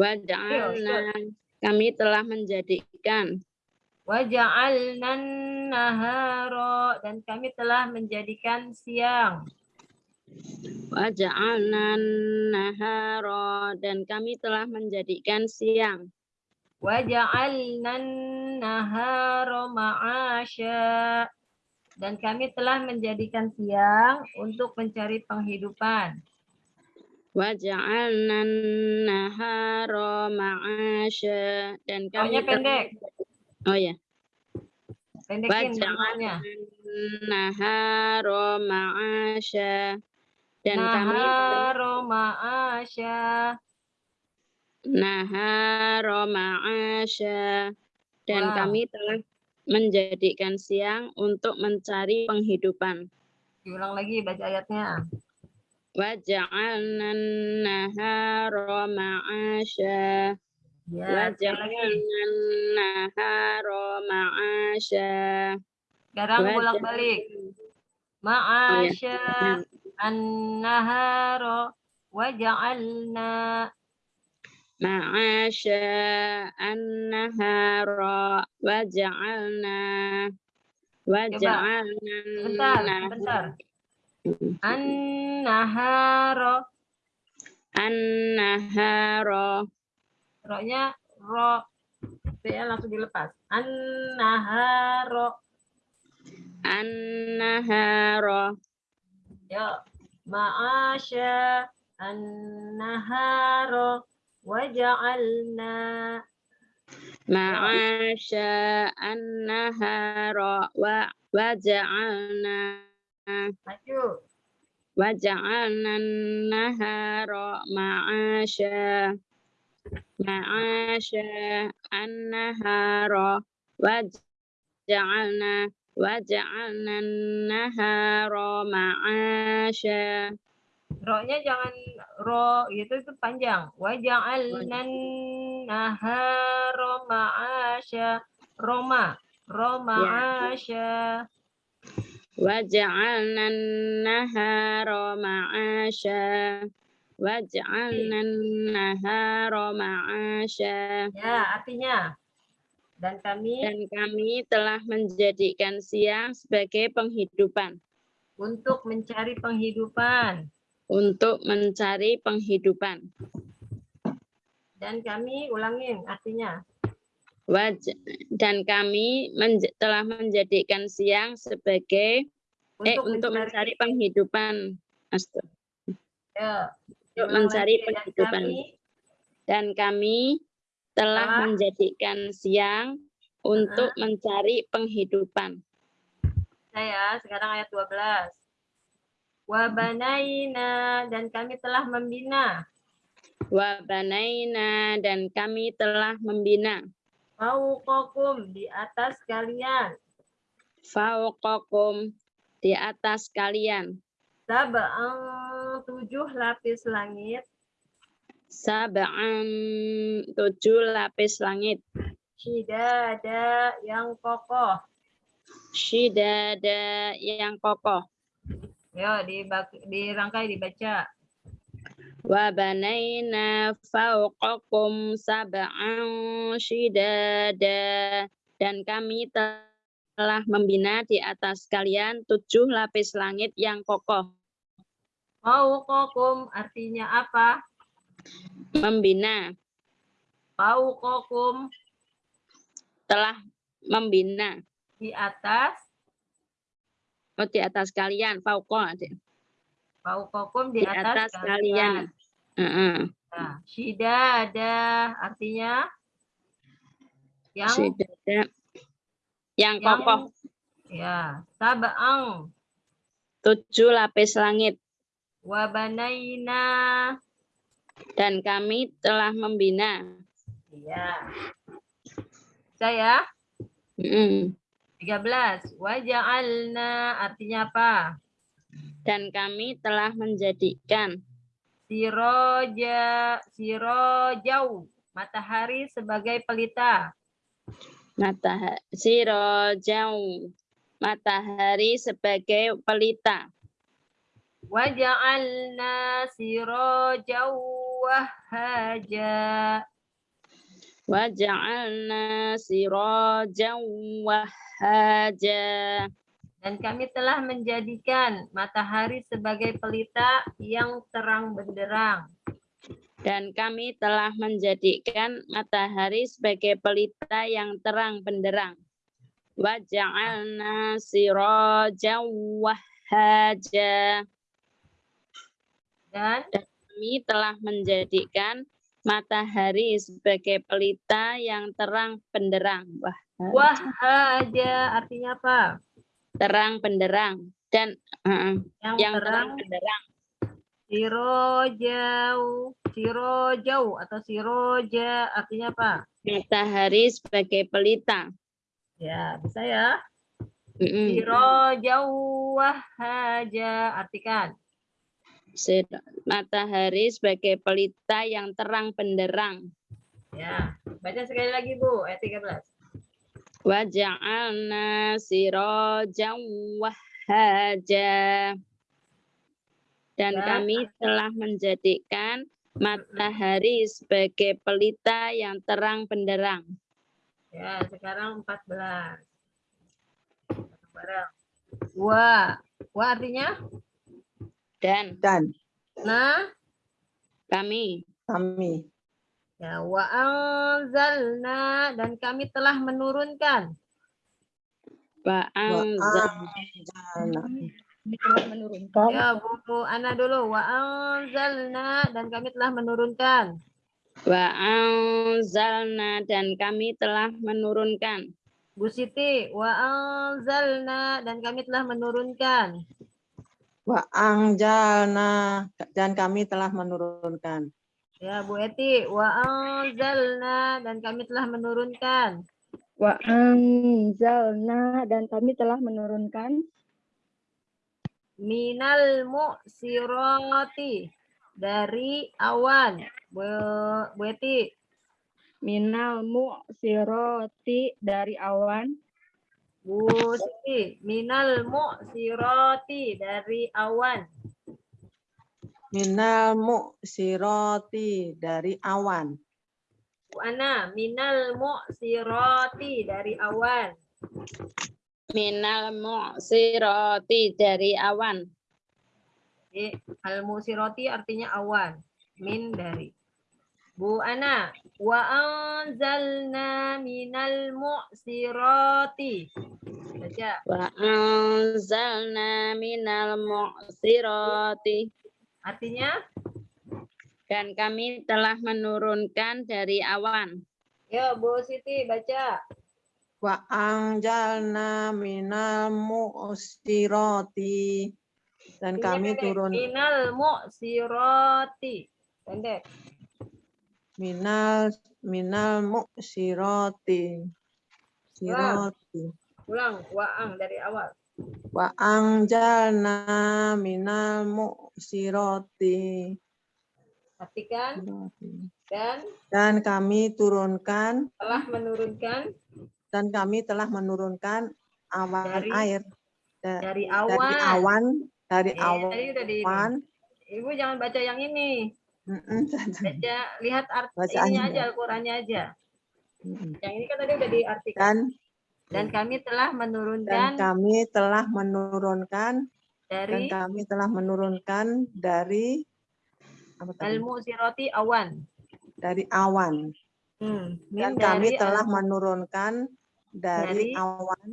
Speaker 3: Waja'alna kami telah menjadikan
Speaker 1: waja'alna nahara dan kami telah menjadikan siang.
Speaker 3: Waja'alna nahara dan kami telah menjadikan siang.
Speaker 1: Waja'alna nahara ma'asya. Dan kami telah menjadikan siang untuk mencari penghidupan.
Speaker 3: Waja'alna nahara ma'asya. Dan kami
Speaker 1: Maunya pendek.
Speaker 3: telah- oh ya
Speaker 1: pendekin namanya.
Speaker 3: Nahara ma'asya dan kami
Speaker 1: nahara ma'asya
Speaker 3: nahara ma'asya dan
Speaker 1: Wow.
Speaker 3: kami telah menjadikan siang untuk mencari penghidupan.
Speaker 1: diulang lagi baca ayatnya.
Speaker 3: Waja'alna nahara ma'asya.
Speaker 1: Ya.
Speaker 3: Nahara ma'asya. Waja'alna-
Speaker 1: bolak-balik. Ma'asya. An-nahara waja'alna.
Speaker 3: Ma'asya. An-nahara waja'alna. Waja'alna.
Speaker 1: Bentar bentar an-nahara
Speaker 3: an-nahara
Speaker 1: ro-nya ro ya langsung dilepas. An-nahara
Speaker 3: an-nahara
Speaker 1: ya ma'asya an-nahara waja'alna.
Speaker 3: Ma'asya an-nahara wa waja'alna.
Speaker 1: Maju.
Speaker 3: Waja'alna an-nahara ma'asya ma'asha annahara waj'alna
Speaker 4: waj'alna nahara ma'asha
Speaker 1: Roknya jangan ro itu itu panjang. Waja'alna nahara ma'asha Roma Roma asya
Speaker 4: Waja'alna nahara ma'asha waj'alna iya. nahara ma'asha.
Speaker 1: Ya, artinya dan kami
Speaker 4: dan kami telah menjadikan siang sebagai penghidupan.
Speaker 1: untuk mencari penghidupan.
Speaker 4: Untuk mencari penghidupan.
Speaker 1: Dan kami ulangin artinya.
Speaker 4: Waj dan kami menj telah menjadikan siang sebagai eh, untuk eh mencari, untuk mencari penghidupan. Astu.
Speaker 1: Ya,
Speaker 4: untuk mencari penghidupan. Dan kami telah menjadikan siang untuk mencari penghidupan.
Speaker 1: Saya sekarang ayat 12. Wa banaina dan kami telah membina.
Speaker 4: Wa banaina dan kami telah membina.
Speaker 1: Fauqakum di atas kalian.
Speaker 4: Fauqakum di atas kalian.
Speaker 1: Sab'an tujuh lapis langit.
Speaker 4: Sab'an tujuh lapis langit.
Speaker 1: Shidada yang kokoh.
Speaker 4: shidada yang kokoh.
Speaker 1: Yo, dibak- dirangkai dibaca.
Speaker 4: wa banaina fauqakum sab'an shidada. Dan kami telah membina di atas kalian tujuh lapis langit yang kokoh
Speaker 1: Fauqakum artinya apa?
Speaker 4: membina.
Speaker 1: Fauqakum
Speaker 4: telah membina.
Speaker 1: Di atas?
Speaker 4: Oh di atas kalian. Fauqa
Speaker 1: fauqakum
Speaker 4: di
Speaker 1: di,
Speaker 4: atas
Speaker 1: atas,
Speaker 4: kalian. Heeh.
Speaker 1: Nah, shidada artinya? Yang
Speaker 4: Shidada. yang
Speaker 1: yang
Speaker 4: kokoh.
Speaker 1: Ya sab'ang
Speaker 4: tujuh lapis langit
Speaker 1: wa banaina
Speaker 4: dan kami telah membina.
Speaker 1: Ya saya?
Speaker 4: Mm.
Speaker 1: 13 wa ja'alna artinya apa?
Speaker 4: Dan kami telah menjadikan.
Speaker 1: Siroja sirojau. Matahari sebagai pelita.
Speaker 4: Matahari sirojau. Matahari sebagai pelita
Speaker 1: ja'alna sirojau wahaja.
Speaker 4: Waja'alna sirajan wahaja.
Speaker 1: Dan kami telah menjadikan matahari sebagai pelita yang terang benderang.
Speaker 4: Dan kami telah menjadikan matahari sebagai pelita yang terang benderang. Waja'alna sirajan wahaja
Speaker 1: dan
Speaker 4: kami telah menjadikan matahari sebagai pelita yang terang benderang. Wah,
Speaker 1: wahaja artinya apa
Speaker 4: terang benderang dan uh,
Speaker 1: yang,
Speaker 4: yang terang
Speaker 1: terang
Speaker 4: benderang.
Speaker 1: sirojau sirojau atau siroja artinya apa
Speaker 4: Matahari sebagai pelita.
Speaker 1: ya bisa ya
Speaker 4: Mm-mm.
Speaker 1: sirojau wahaja artikan
Speaker 4: Matahari sebagai pelita yang terang benderang.
Speaker 1: ya baca sekali lagi bu ayat 13
Speaker 4: Waja'alna sirajan wahaja. Dan
Speaker 1: Ya.
Speaker 4: kami telah menjadikan matahari sebagai pelita yang terang benderang.
Speaker 1: Ya, sekarang 14. Barang. Wa. Wa artinya?
Speaker 4: Dan
Speaker 2: Dan
Speaker 1: Nah,
Speaker 4: kami
Speaker 2: kami
Speaker 1: ya wa anzalna dan kami telah menurunkan.
Speaker 4: Wa'anzal-
Speaker 2: wa'anzalna
Speaker 3: Kami telah menurunkan
Speaker 1: Ya, Bu Ana dulu. Wa anzalna dan kami telah menurunkan.
Speaker 4: Wa'anzalna dan kami telah menurunkan.
Speaker 1: Bu Siti, wa anzalna dan kami telah menurunkan.
Speaker 2: Wa'anjalna dan kami telah menurunkan.
Speaker 1: Ya, Bu Eti, wa anzalna dan kami telah menurunkan.
Speaker 3: Wa anzalna dan kami telah menurunkan.
Speaker 1: Minal mu'sirati. Dari awan. Bu, Bu Eti,
Speaker 3: minal mu'sirati. Dari awan
Speaker 1: Bu Siti, minal mu'sirati dari awan.
Speaker 2: Minal mu'sirati dari awan.
Speaker 1: Bu Ana, minal mu'sirati dari awan.
Speaker 4: Minal mu'sirati dari awan.
Speaker 1: Jadi, al mu'sirati artinya awan. Min dari. Bu Ana, wa anzalna minal mu'sirati. Baca.
Speaker 4: Wa anzalna minal mu'sirati.
Speaker 1: Artinya,
Speaker 4: Dan kami telah menurunkan dari awan.
Speaker 1: ya Bu Siti baca.
Speaker 2: Wa anjalna minal mu'sirati. Dan
Speaker 1: Ini
Speaker 2: kami
Speaker 1: pendek.
Speaker 2: turun
Speaker 1: Minal mu'sirati. Pendek.
Speaker 2: Minal minal mu'sirati. Sirati.
Speaker 1: Ulang. Wa'ang dari awal.
Speaker 2: Wa anjalna minal mu'sirati.
Speaker 1: Perhatikan. Dan
Speaker 2: Dan kami turunkan
Speaker 1: telah menurunkan
Speaker 2: dan kami telah menurunkan awan
Speaker 1: Dari
Speaker 2: air Da-
Speaker 1: dari
Speaker 2: dari
Speaker 1: awan.
Speaker 2: awan dari
Speaker 1: Eh,
Speaker 2: awan
Speaker 1: tadi udah di ini. Ibu jangan baca yang ini.
Speaker 2: Mm-mm.
Speaker 1: Baca, lihat art
Speaker 2: Bacaannya
Speaker 1: ininya
Speaker 2: ya.
Speaker 1: aja, Al-Qurannya aja. Yang ini kan tadi udah diartikan.
Speaker 2: dan
Speaker 1: Dan kami telah
Speaker 2: dan
Speaker 1: menurunkan
Speaker 2: kami telah menurunkan dan
Speaker 1: dari
Speaker 2: kami telah menurunkan dari apa tadi?
Speaker 1: al-mu'sirati awan.
Speaker 2: dari awan
Speaker 1: Hmm.
Speaker 2: dan kami
Speaker 1: dari
Speaker 2: telah
Speaker 1: al-
Speaker 2: menurunkan dari,
Speaker 1: Dari-
Speaker 2: awan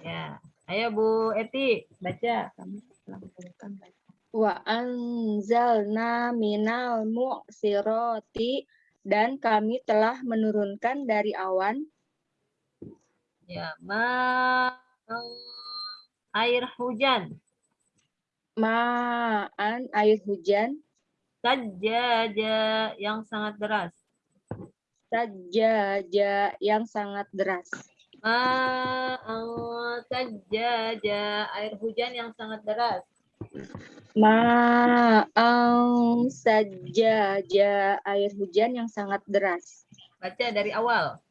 Speaker 1: Ya. Ayo Bu Eti, baca.
Speaker 2: kami telah menurunkan dari
Speaker 3: wa anzalna minal mu'sirati dan kami telah menurunkan dari awan
Speaker 1: Ya, ma air hujan.
Speaker 3: ma'an air hujan
Speaker 1: Sajaja yang sangat deras.
Speaker 3: sajaja yang sangat deras
Speaker 1: Ma'an sajaja air hujan yang sangat deras.
Speaker 3: Ma'an sajaja air hujan yang sangat deras
Speaker 1: Baca dari awal.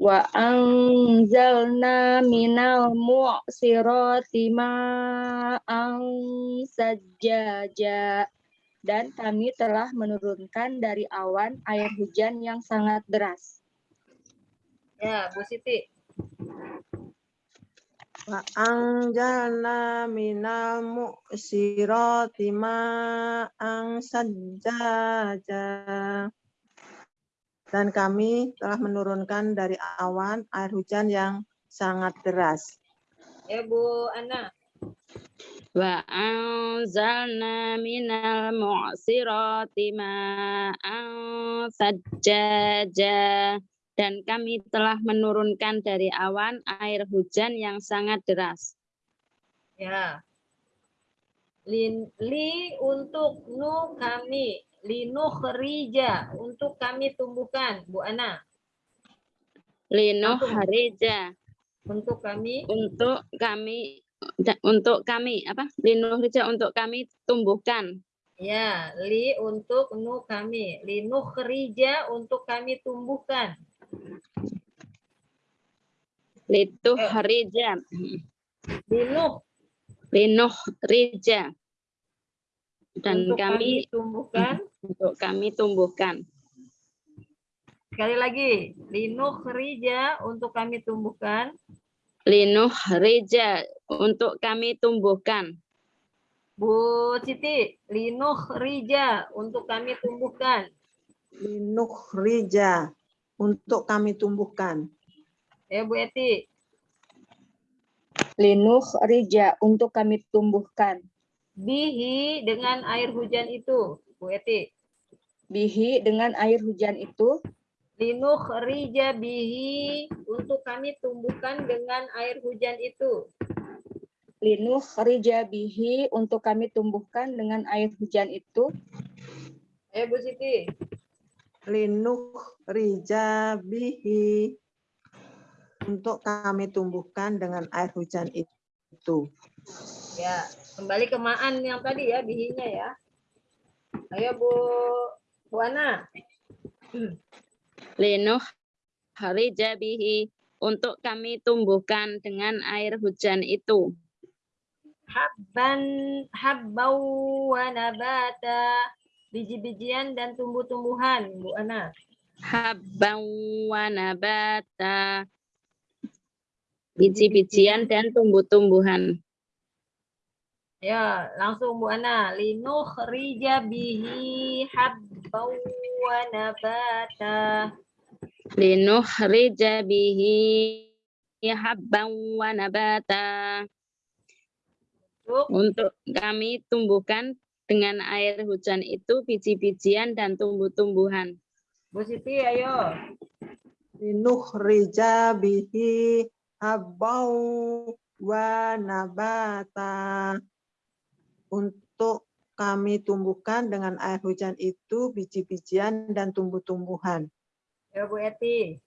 Speaker 3: wa anzalna minal mu'sirati ma'an sajaja dan kami telah menurunkan dari awan air hujan yang sangat deras.
Speaker 1: Ya, Bu Siti.
Speaker 2: Wa anjalna minal mu'sirati ma'an sajjaja. Dan kami telah menurunkan dari awan air hujan yang sangat deras.
Speaker 1: Ya, Bu Ana.
Speaker 4: Wa anzalna minal mu'sirati ma'an sajjaja. Dan kami telah menurunkan dari awan air hujan yang sangat deras.
Speaker 1: Ya. Lin, li untuk nu kami. Linukhrija untuk kami tumbuhkan. Bu Ana.
Speaker 4: Linuh harija.
Speaker 1: Untuk kami
Speaker 4: Untuk kami untuk kami apa? Linuh harija untuk kami tumbuhkan.
Speaker 1: Ya, li untuk nu kami. Linukhrija untuk kami tumbuhkan.
Speaker 4: Lituh
Speaker 1: Eh.
Speaker 4: harija.
Speaker 1: Linuh
Speaker 4: Linuh rija. Dan
Speaker 1: untuk kami
Speaker 4: kami
Speaker 1: tumbuhkan.
Speaker 4: untuk kami tumbuhkan.
Speaker 1: Sekali lagi, linukhrija untuk kami tumbuhkan.
Speaker 4: Linuh rija untuk kami tumbuhkan.
Speaker 1: Bu Siti, linukhrija untuk kami tumbuhkan.
Speaker 2: Linukhrija untuk kami tumbuhkan.
Speaker 1: Ya, Bu Eti.
Speaker 3: Linuh rija untuk kami tumbuhkan.
Speaker 1: Bihi dengan air hujan itu. Bu Eti.
Speaker 3: Bihi dengan air hujan itu,
Speaker 1: Linukhrija bihi untuk kami tumbuhkan dengan air hujan itu.
Speaker 3: linuh rija bihi untuk kami tumbuhkan dengan air hujan itu,
Speaker 1: Ayo Bu Siti.
Speaker 2: Linukhrija bihi untuk kami tumbuhkan dengan air hujan itu.
Speaker 1: Ya, kembali ke Maan yang tadi ya, bihinya ya. Ayo Bu, Bu Ana.
Speaker 4: Linuh harija bihi untuk kami tumbuhkan dengan air hujan itu.
Speaker 1: Habban, habbau wa nabata. Biji-bijian dan tumbuh-tumbuhan, Bu Ana.
Speaker 4: Habban wa nabata. Biji-bijian dan tumbuh-tumbuhan.
Speaker 1: Ya, langsung Bu Ana. Linuh rija bihi habbau wa nabata.
Speaker 4: Linuh harija bihi habban wa nabata.
Speaker 1: Untuk
Speaker 4: kami tumbuhkan dengan air hujan itu biji-bijian dan tumbuh-tumbuhan.
Speaker 1: Bu Siti, ayo.
Speaker 2: Linukhrija bihi habbau wa nabata. Untuk kami tumbuhkan dengan air hujan itu biji-bijian dan tumbuh-tumbuhan.
Speaker 1: Ya Bu Eti.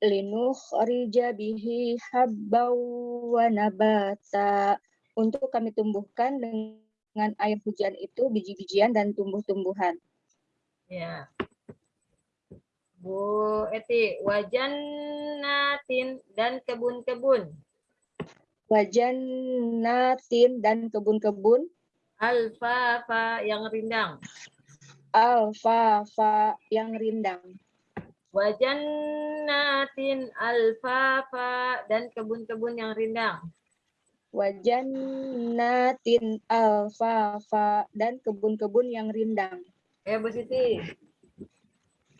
Speaker 3: linukhrija bihi habbau wa nabata untuk kami tumbuhkan dengan air hujan itu biji-bijian dan tumbuh-tumbuhan.
Speaker 1: Ya. Bu Eti, wajan natin dan kebun-kebun.
Speaker 3: Wajan natin dan kebun-kebun
Speaker 1: Alfafa yang rindang.
Speaker 3: alfafa yang rindang.
Speaker 1: Wajan natin alfafa dan kebun-kebun yang rindang.
Speaker 3: Wajan natin alfafa dan kebun-kebun yang rindang.
Speaker 1: Ya Bu Siti.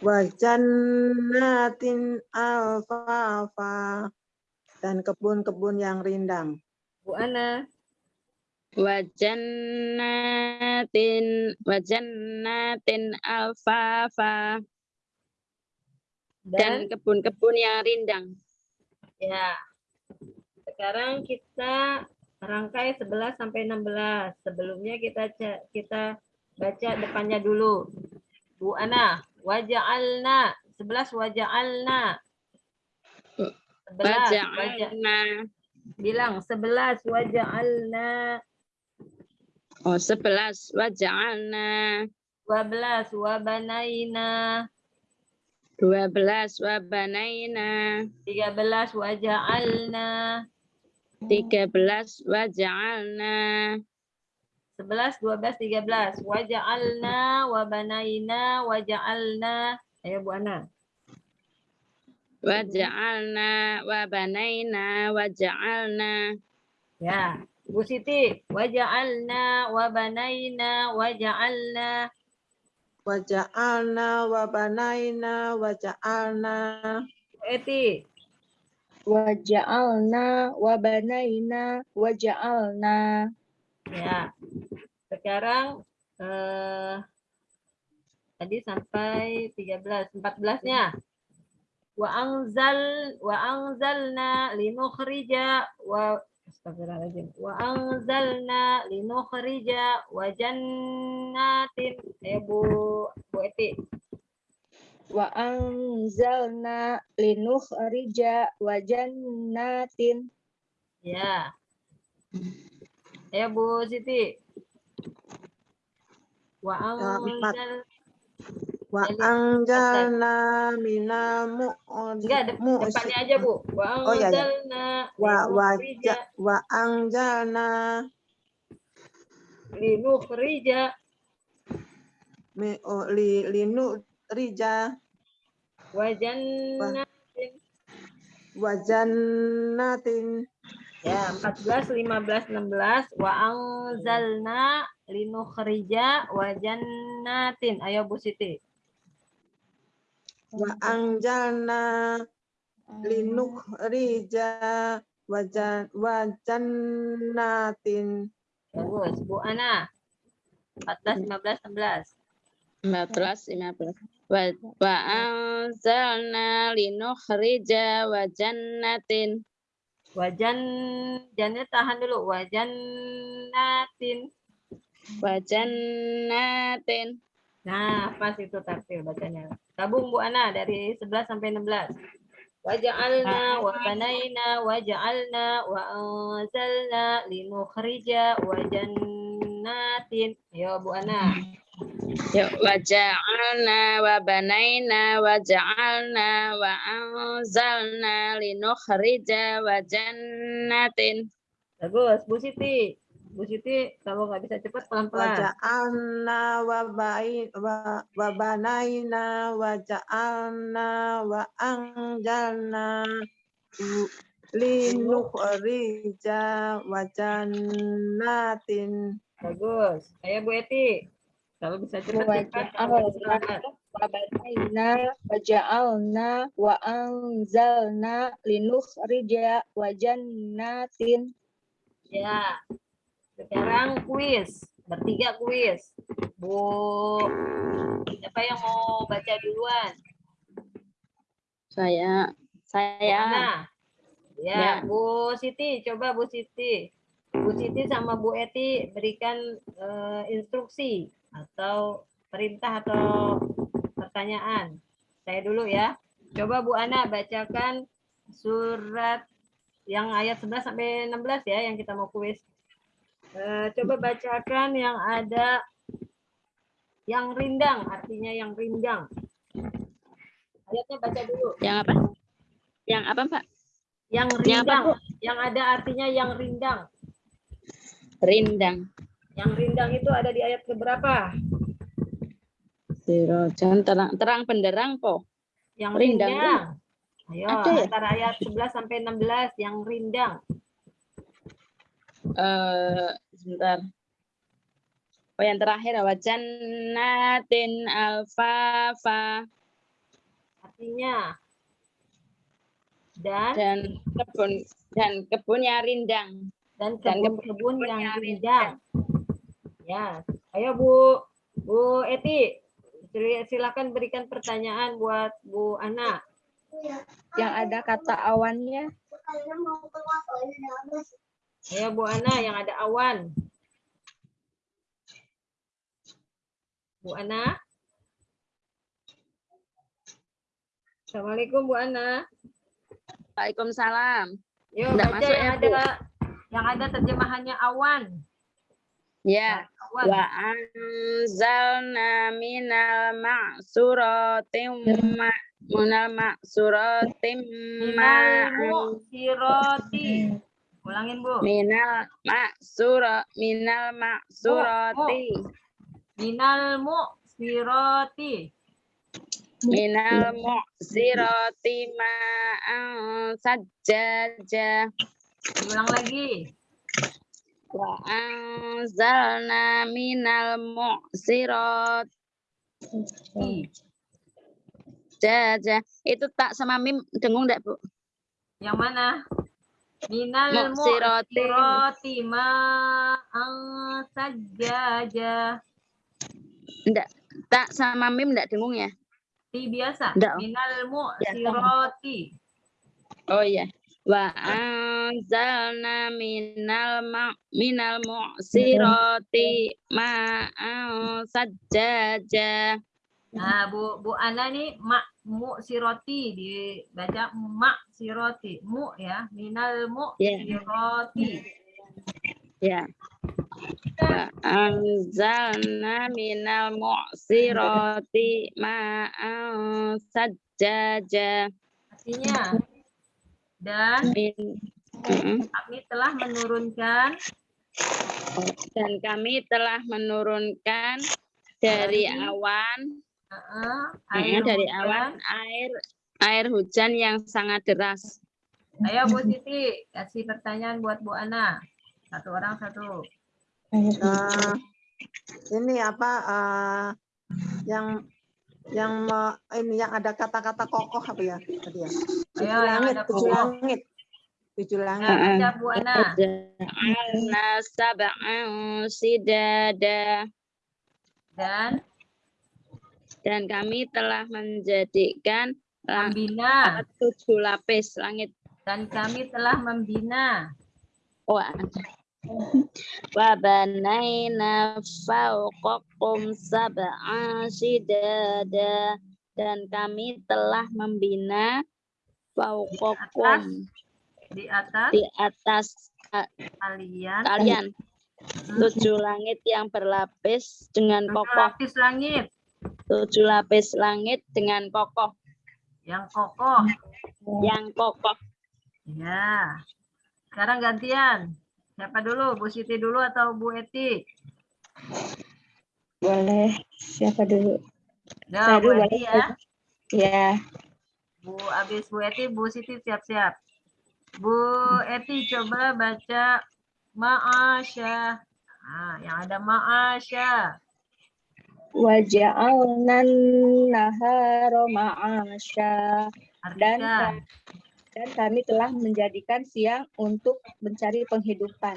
Speaker 2: Wa jannatin alfafa dan kebun-kebun yang rindang.
Speaker 1: Bu Ana.
Speaker 4: Wajannatin wajannatin alfafa dan
Speaker 1: Dan
Speaker 4: kebun-kebun yang rindang.
Speaker 1: ya. Sekarang kita rangkai 11 sampai 16. Sebelumnya kita kita baca depannya dulu. Bu Ana, waja'alna. 11 waja'alna. 11 waja-
Speaker 4: Waja'alna.
Speaker 1: Bilang 11 waja'alna.
Speaker 4: Oh 11 waja'alna.
Speaker 1: 12 wabanaina.
Speaker 4: 12 wabanaina.
Speaker 1: 13 waja'alna
Speaker 4: 13 waja'alna.
Speaker 1: 11 12 13 waja'alna wabanaina waja'alna. Ayo Bu Ana.
Speaker 4: Waja'alna wabanaina waja'alna.
Speaker 1: Ya Bu Siti. Waja'alna wabanaina waja'alna.
Speaker 2: Wa ja'alna wa banaina wa ja'alna
Speaker 1: Bu Eti
Speaker 3: Waja'alna wabanaina waja'alna.
Speaker 1: ya sekarang eh tadi sampai 13 14-nya wa anzal wa anzalna linukhrija wa Astagfirullahaladzim. Wa anzalna linukhrija wa jannatin. Eh Bu Bu Eti.
Speaker 3: Wa anzalna linukhrija wa jannatin.
Speaker 1: Ya. Eh Bu Siti. Wa
Speaker 2: Ya,
Speaker 1: anzal
Speaker 2: wa
Speaker 1: Jadi,
Speaker 2: anjalna minal mu'ud
Speaker 1: enggak de- depannya aja Bu. Wa
Speaker 2: Oh, iya, iya.
Speaker 1: anzalna
Speaker 2: wa wa
Speaker 1: linukhrija
Speaker 2: ja- wa anjalna
Speaker 1: linukhrija
Speaker 2: mi o- li linu rija
Speaker 1: wa jannatin.
Speaker 2: wa jannatin
Speaker 1: Ya, 14, 15, 16. Wa anzalna linukhrija wa jannatin. Ayo Bu Siti.
Speaker 2: wa anjalna linuk rija wa jan wa jannatin
Speaker 1: Bagus. Bu Ana. 14, 15, 16.
Speaker 4: 14 15 wa anzalna linukhrija wa jannatin
Speaker 1: Wajan, jannya tahan dulu. Wajannatin.
Speaker 4: wa jannatin
Speaker 1: Nah, pas itu tartil bacanya. Gabung Bu Ana dari 11 sampai 16. Waja'alna wa banaina waja'alna wa anzalna linukhrija wa jannatin. Yo Bu Ana.
Speaker 4: Yuk, waja'alna wa banaina wa ja'alna wa anzalna linukhrija wa jannatin.
Speaker 1: Bagus, Bu Siti. Bu Siti kalau nggak bisa cepat pelan-pelan.
Speaker 2: Waja'alna wa bain wa wa banaina wa ja'alna wa anjalna linukhrija wa jannatin.
Speaker 1: Bagus. Ayo Bu Eti. Kalau bisa cepat
Speaker 3: waja'alna wa anzalna linukhrija wa jannatin.
Speaker 1: Ya. Sekarang kuis. Bertiga kuis. Bu, siapa yang mau baca duluan?
Speaker 4: Saya saya
Speaker 1: Mana? Ya,
Speaker 4: Ya.
Speaker 1: Bu Siti, coba Bu Siti. Bu Siti sama Bu Eti berikan eh, instruksi atau perintah atau pertanyaan. Saya dulu ya. Coba Bu Ana bacakan surat yang ayat 11 sampai 16 ya yang kita mau kuis. Eh, coba bacakan yang ada yang rindang, artinya yang rindang. Ayatnya baca dulu.
Speaker 4: yang apa? Yang apa, Pak?
Speaker 1: Yang
Speaker 4: Yang apa,
Speaker 1: rindang,
Speaker 4: Bu?
Speaker 1: yang ada artinya yang rindang.
Speaker 4: Rindang.
Speaker 1: Yang rindang itu ada di ayat keberapa?
Speaker 4: Sirojan terang terang benderang po.
Speaker 1: Yang
Speaker 4: Rindang,
Speaker 1: rindang. Ayo,
Speaker 4: Ada ya?
Speaker 1: antara ayat 11 sampai 16 yang rindang.
Speaker 4: Eh sebentar. Oh yang terakhir wajan natin alfafa
Speaker 1: Artinya dan
Speaker 4: dan kebun dan kebunnya rindang.
Speaker 1: Dan kebun-kebun
Speaker 4: kebun
Speaker 1: yang rindang. Ya, ayo Bu Bu Eti, sil- silakan berikan pertanyaan buat Bu Ana.
Speaker 3: Yang ada kata awannya.
Speaker 1: Ayo Bu Ana yang ada awan. Bu Ana. Assalamualaikum Bu Ana.
Speaker 4: Waalaikumsalam.
Speaker 1: Yuk
Speaker 4: Nggak
Speaker 1: baca
Speaker 4: masuk
Speaker 1: yang
Speaker 4: ya, Bu?
Speaker 1: Yang ada terjemahannya awan.
Speaker 4: Ya.
Speaker 1: Awan.
Speaker 4: Wa anzalna minal ma'suratim ma minal ma'suratim
Speaker 1: mu'siroti. Ulangin Bu.
Speaker 4: minal ma'sura minal ma'surati
Speaker 1: Minal mu'siroti.
Speaker 4: minal mu'sirati ma'an sajjaja
Speaker 1: Ulang lagi.
Speaker 4: wa anzalna minal mu'sirati jaja itu tak sama mim dengung enggak Bu
Speaker 1: Yang mana? Minal
Speaker 4: mu'siroti
Speaker 1: ma'an sajjaja.
Speaker 4: enggak tak sama mim enggak dengung ya
Speaker 1: Ti biasa.
Speaker 4: Nggak.
Speaker 1: Minal mu'siroti.
Speaker 4: Oh iya. Wa anzalna minal ma minal mu'sirati ma'an sajjaja.
Speaker 1: Nah, Bu Bu Ana nih mak mu siroti dibaca mak siroti. Mu ya, minal mu
Speaker 4: Ya.
Speaker 1: siroti.
Speaker 4: Ya. Wa anzalna minal mu'sirati ma'an sajjaja.
Speaker 1: Artinya dan kami telah menurunkan
Speaker 4: dan kami telah menurunkan
Speaker 1: dari
Speaker 4: awan
Speaker 1: eh,
Speaker 4: Mm, dari
Speaker 1: hujan.
Speaker 4: awan air air hujan yang sangat deras.
Speaker 1: Ayo Bu Siti, kasih pertanyaan buat Bu Ana. Satu orang satu.
Speaker 2: Nah, ini apa eh, yang yang me- ini yang ada kata-kata kokoh apa ya tadi ya? Tujuh
Speaker 1: Ayo, yang
Speaker 2: langit,
Speaker 1: ada
Speaker 2: tujuh
Speaker 1: kokoh.
Speaker 2: langit, tujuh langit.
Speaker 1: Nah, baca Bu Ana.
Speaker 4: Ja'alna sab'an sidada
Speaker 1: Dan
Speaker 4: dan kami telah menjadikan
Speaker 1: membina
Speaker 4: tujuh lapis langit.
Speaker 1: dan kami telah membina.
Speaker 4: Wa banaina fawqakum sab'an sidada dan kami telah membina fauqakum
Speaker 1: di atas.
Speaker 4: di atas
Speaker 1: kalian.
Speaker 4: kalian. Tujuh langit yang berlapis dengan
Speaker 1: tujuh
Speaker 4: kokoh.
Speaker 1: lapis langit.
Speaker 4: Tujuh lapis langit dengan kokoh.
Speaker 1: Yang kokoh.
Speaker 4: yang kokoh.
Speaker 1: Ya. Sekarang gantian. Siapa dulu? Bu Siti dulu atau Bu Eti?
Speaker 3: Boleh. Siapa dulu?
Speaker 1: Ya,
Speaker 3: Saya
Speaker 1: Bu
Speaker 3: dulu
Speaker 1: Eti
Speaker 3: boleh.
Speaker 1: ya.
Speaker 3: Ya.
Speaker 1: Bu habis Bu Eti, Bu Siti siap-siap. Bu Eti coba baca Ma'asya. Nah, yang ada Ma'asya.
Speaker 3: Waja'alnan nahara ma'asya.
Speaker 1: Artikan.
Speaker 3: dan kami telah menjadikan siang untuk mencari penghidupan.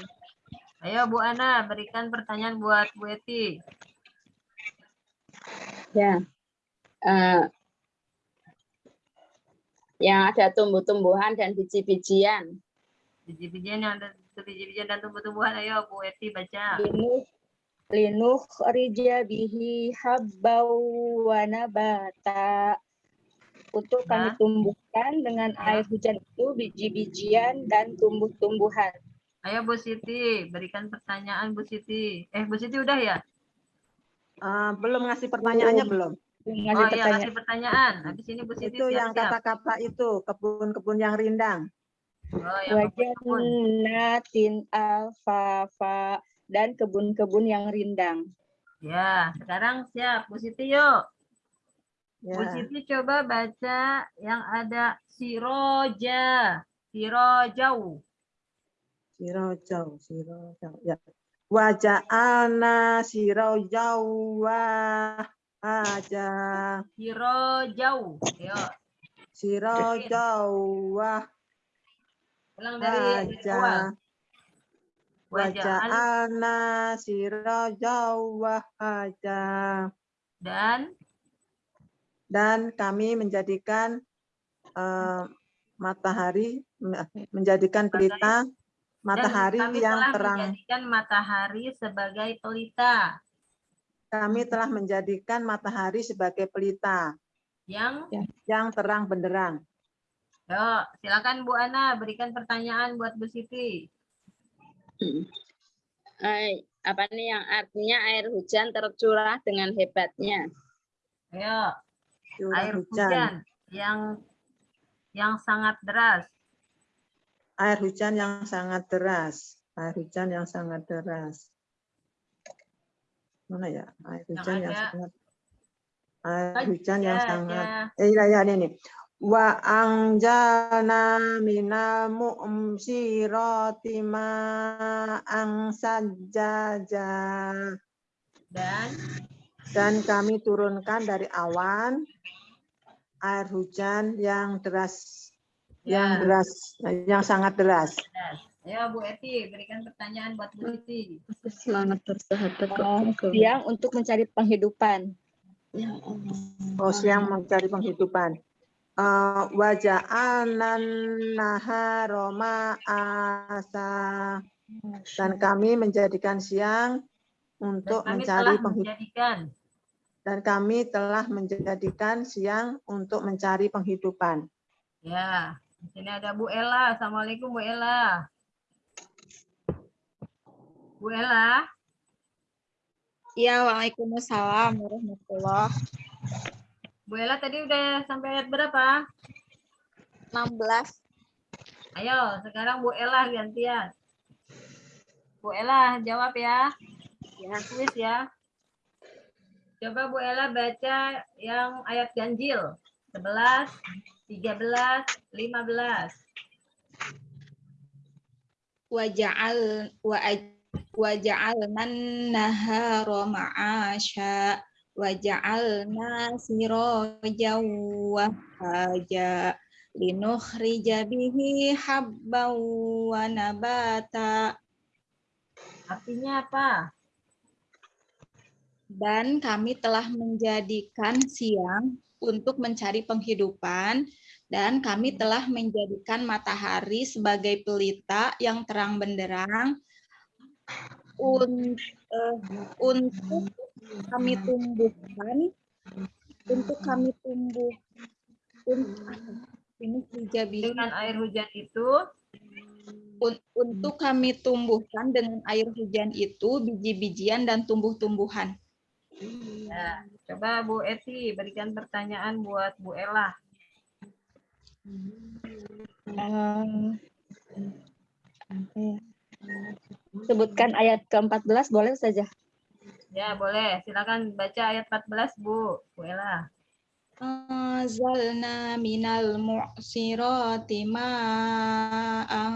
Speaker 1: Ayo Bu Ana, berikan pertanyaan buat Bu Eti.
Speaker 4: ya Eh, yang ada tumbuh-tumbuhan dan biji-bijian
Speaker 1: Biji-bijian yang ada biji-bijian dan tumbuh-tumbuhan. Ayo Bu Eti baca.
Speaker 3: Linuh linuh rija bihi habbau wa nabata. Untuk kami
Speaker 1: Ya.
Speaker 3: tumbuhkan dengan
Speaker 1: Ya.
Speaker 3: air hujan itu biji-bijian dan tumbuh-tumbuhan.
Speaker 1: Ayo Bu Siti, berikan pertanyaan Bu Siti. Eh Bu Siti udah ya?
Speaker 2: Ah, belum ngasih pertanyaannya belum?
Speaker 3: Ngasih
Speaker 1: Oh iya,
Speaker 3: pertanyaan.
Speaker 1: kasih pertanyaan. Habis ini Bu Siti
Speaker 2: Itu yang
Speaker 1: siap-siap.
Speaker 2: kata-kata itu kebun-kebun yang rindang.
Speaker 1: Oh, yang kebun-kebun.
Speaker 3: Wajannatin alfafa dan kebun-kebun yang rindang.
Speaker 1: Ya, sekarang siap. Bu Siti yuk. Bu
Speaker 2: Ya.
Speaker 1: Siti coba baca yang ada siroja. Sirojau.
Speaker 2: Sirojau, sirojau. Ya. Waja'alna sirojau wa aja.
Speaker 1: Sirojau. Yuk,
Speaker 2: Sirojau wa
Speaker 1: ulang dari
Speaker 2: aja. Waja'alna sirojau wa aja.
Speaker 1: dan
Speaker 2: Dan kami menjadikan eh, matahari, menjadikan pelita matahari
Speaker 1: dan kami
Speaker 2: yang
Speaker 1: telah
Speaker 2: terang.
Speaker 1: menjadikan matahari sebagai pelita.
Speaker 2: Kami telah menjadikan matahari sebagai pelita.
Speaker 1: Yang?
Speaker 2: Yang terang benderang.
Speaker 1: Yuk, silakan Bu Ana berikan pertanyaan buat Bu Siti.
Speaker 4: Eh, apa nih yang artinya air hujan tercurah dengan hebatnya?
Speaker 1: Ayo,
Speaker 2: Curah
Speaker 1: air
Speaker 2: hujan.
Speaker 1: hujan yang yang sangat deras.
Speaker 2: Air hujan yang sangat deras. Air hujan yang sangat deras. Mana ya? Air hujan yang,
Speaker 1: ada.
Speaker 2: sangat Air hujan yang
Speaker 1: Ya,
Speaker 2: sangat
Speaker 1: ya.
Speaker 2: Eh, iya, iya, ini nih. Wa anjalna minal mu'msirati ma'ang sajjaja.
Speaker 1: Dan
Speaker 2: Dan kami turunkan dari awan air hujan yang deras, yang
Speaker 1: ya,
Speaker 2: deras, yang sangat deras.
Speaker 1: Ayo Bu Eti berikan pertanyaan buat Bu Siti.
Speaker 4: semangat bersahabat
Speaker 3: Oh, siang untuk mencari penghidupan.
Speaker 2: Oh, siang mencari penghidupan. Uh, waja'alnan naharoma asa. Dan kami menjadikan siang
Speaker 1: Dan
Speaker 2: untuk
Speaker 1: kami
Speaker 2: mencari
Speaker 1: telah
Speaker 2: penghidupan.
Speaker 1: menjadikan
Speaker 2: Dan kami telah menjadikan siang untuk mencari penghidupan.
Speaker 1: ya. Di sini ada Bu Ella. Assalamualaikum Bu Ella. Bu Ella,
Speaker 5: Ya, Waalaikumsalam warahmatullah.
Speaker 1: Bu Ella tadi udah sampai ayat berapa?
Speaker 5: 16.
Speaker 1: Ayo, sekarang Bu Ella gantian. Bu Ella jawab ya. Ya, tulis ya. Coba Bu Ella baca yang ayat ganjil. 11, 13, 15.
Speaker 5: Waja'al wa waja'alnan nahara ma'asya waja'alna sirajan wa haja linukhrija bihi habban wa nabata
Speaker 1: Artinya apa?
Speaker 5: Dan kami telah menjadikan siang untuk mencari penghidupan. Dan kami telah menjadikan matahari sebagai pelita yang terang benderang un- eh, untuk kami tumbuhkan untuk kami tumbuh un- linukhrija bihi
Speaker 1: Dengan air hujan itu?
Speaker 5: Un- untuk kami tumbuhkan dengan air hujan itu biji-bijian dan tumbuh-tumbuhan.
Speaker 1: Ya, coba Bu Eti berikan pertanyaan buat Bu Ella.
Speaker 3: Um, ya? Sebutkan ayat ke-14 boleh saja.
Speaker 1: Ya, boleh. Silakan baca ayat 14, Bu. Bu Ella.
Speaker 5: Anzalna minal mu'sirati ma'an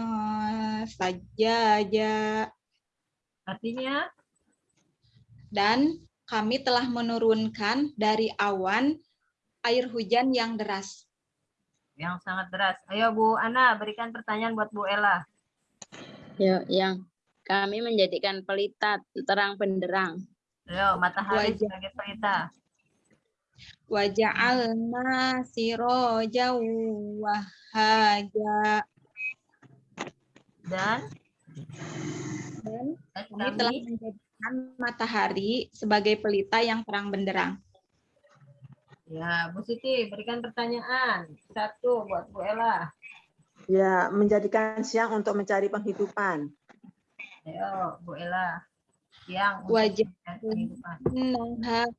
Speaker 5: sajjaja.
Speaker 1: Artinya,
Speaker 5: Dan kami telah menurunkan dari awan air hujan yang deras.
Speaker 1: yang sangat deras. Ayo Bu Ana, berikan pertanyaan buat Bu Ella.
Speaker 4: Ya, yang kami menjadikan pelita terang benderang.
Speaker 1: Ayo, matahari
Speaker 5: Wajah.
Speaker 1: sebagai pelita.
Speaker 5: Waja'alna siroja wahaja.
Speaker 1: Dan
Speaker 5: Dan
Speaker 1: dan
Speaker 5: kami telah
Speaker 1: kami
Speaker 5: menjadikan matahari sebagai pelita yang terang benderang.
Speaker 1: Ya, Bu Siti, berikan pertanyaan. Satu buat Bu Ella.
Speaker 2: Ya, menjadikan siang untuk mencari penghidupan.
Speaker 1: Ayo, Bu Ella. Kehidupan.
Speaker 5: Nahar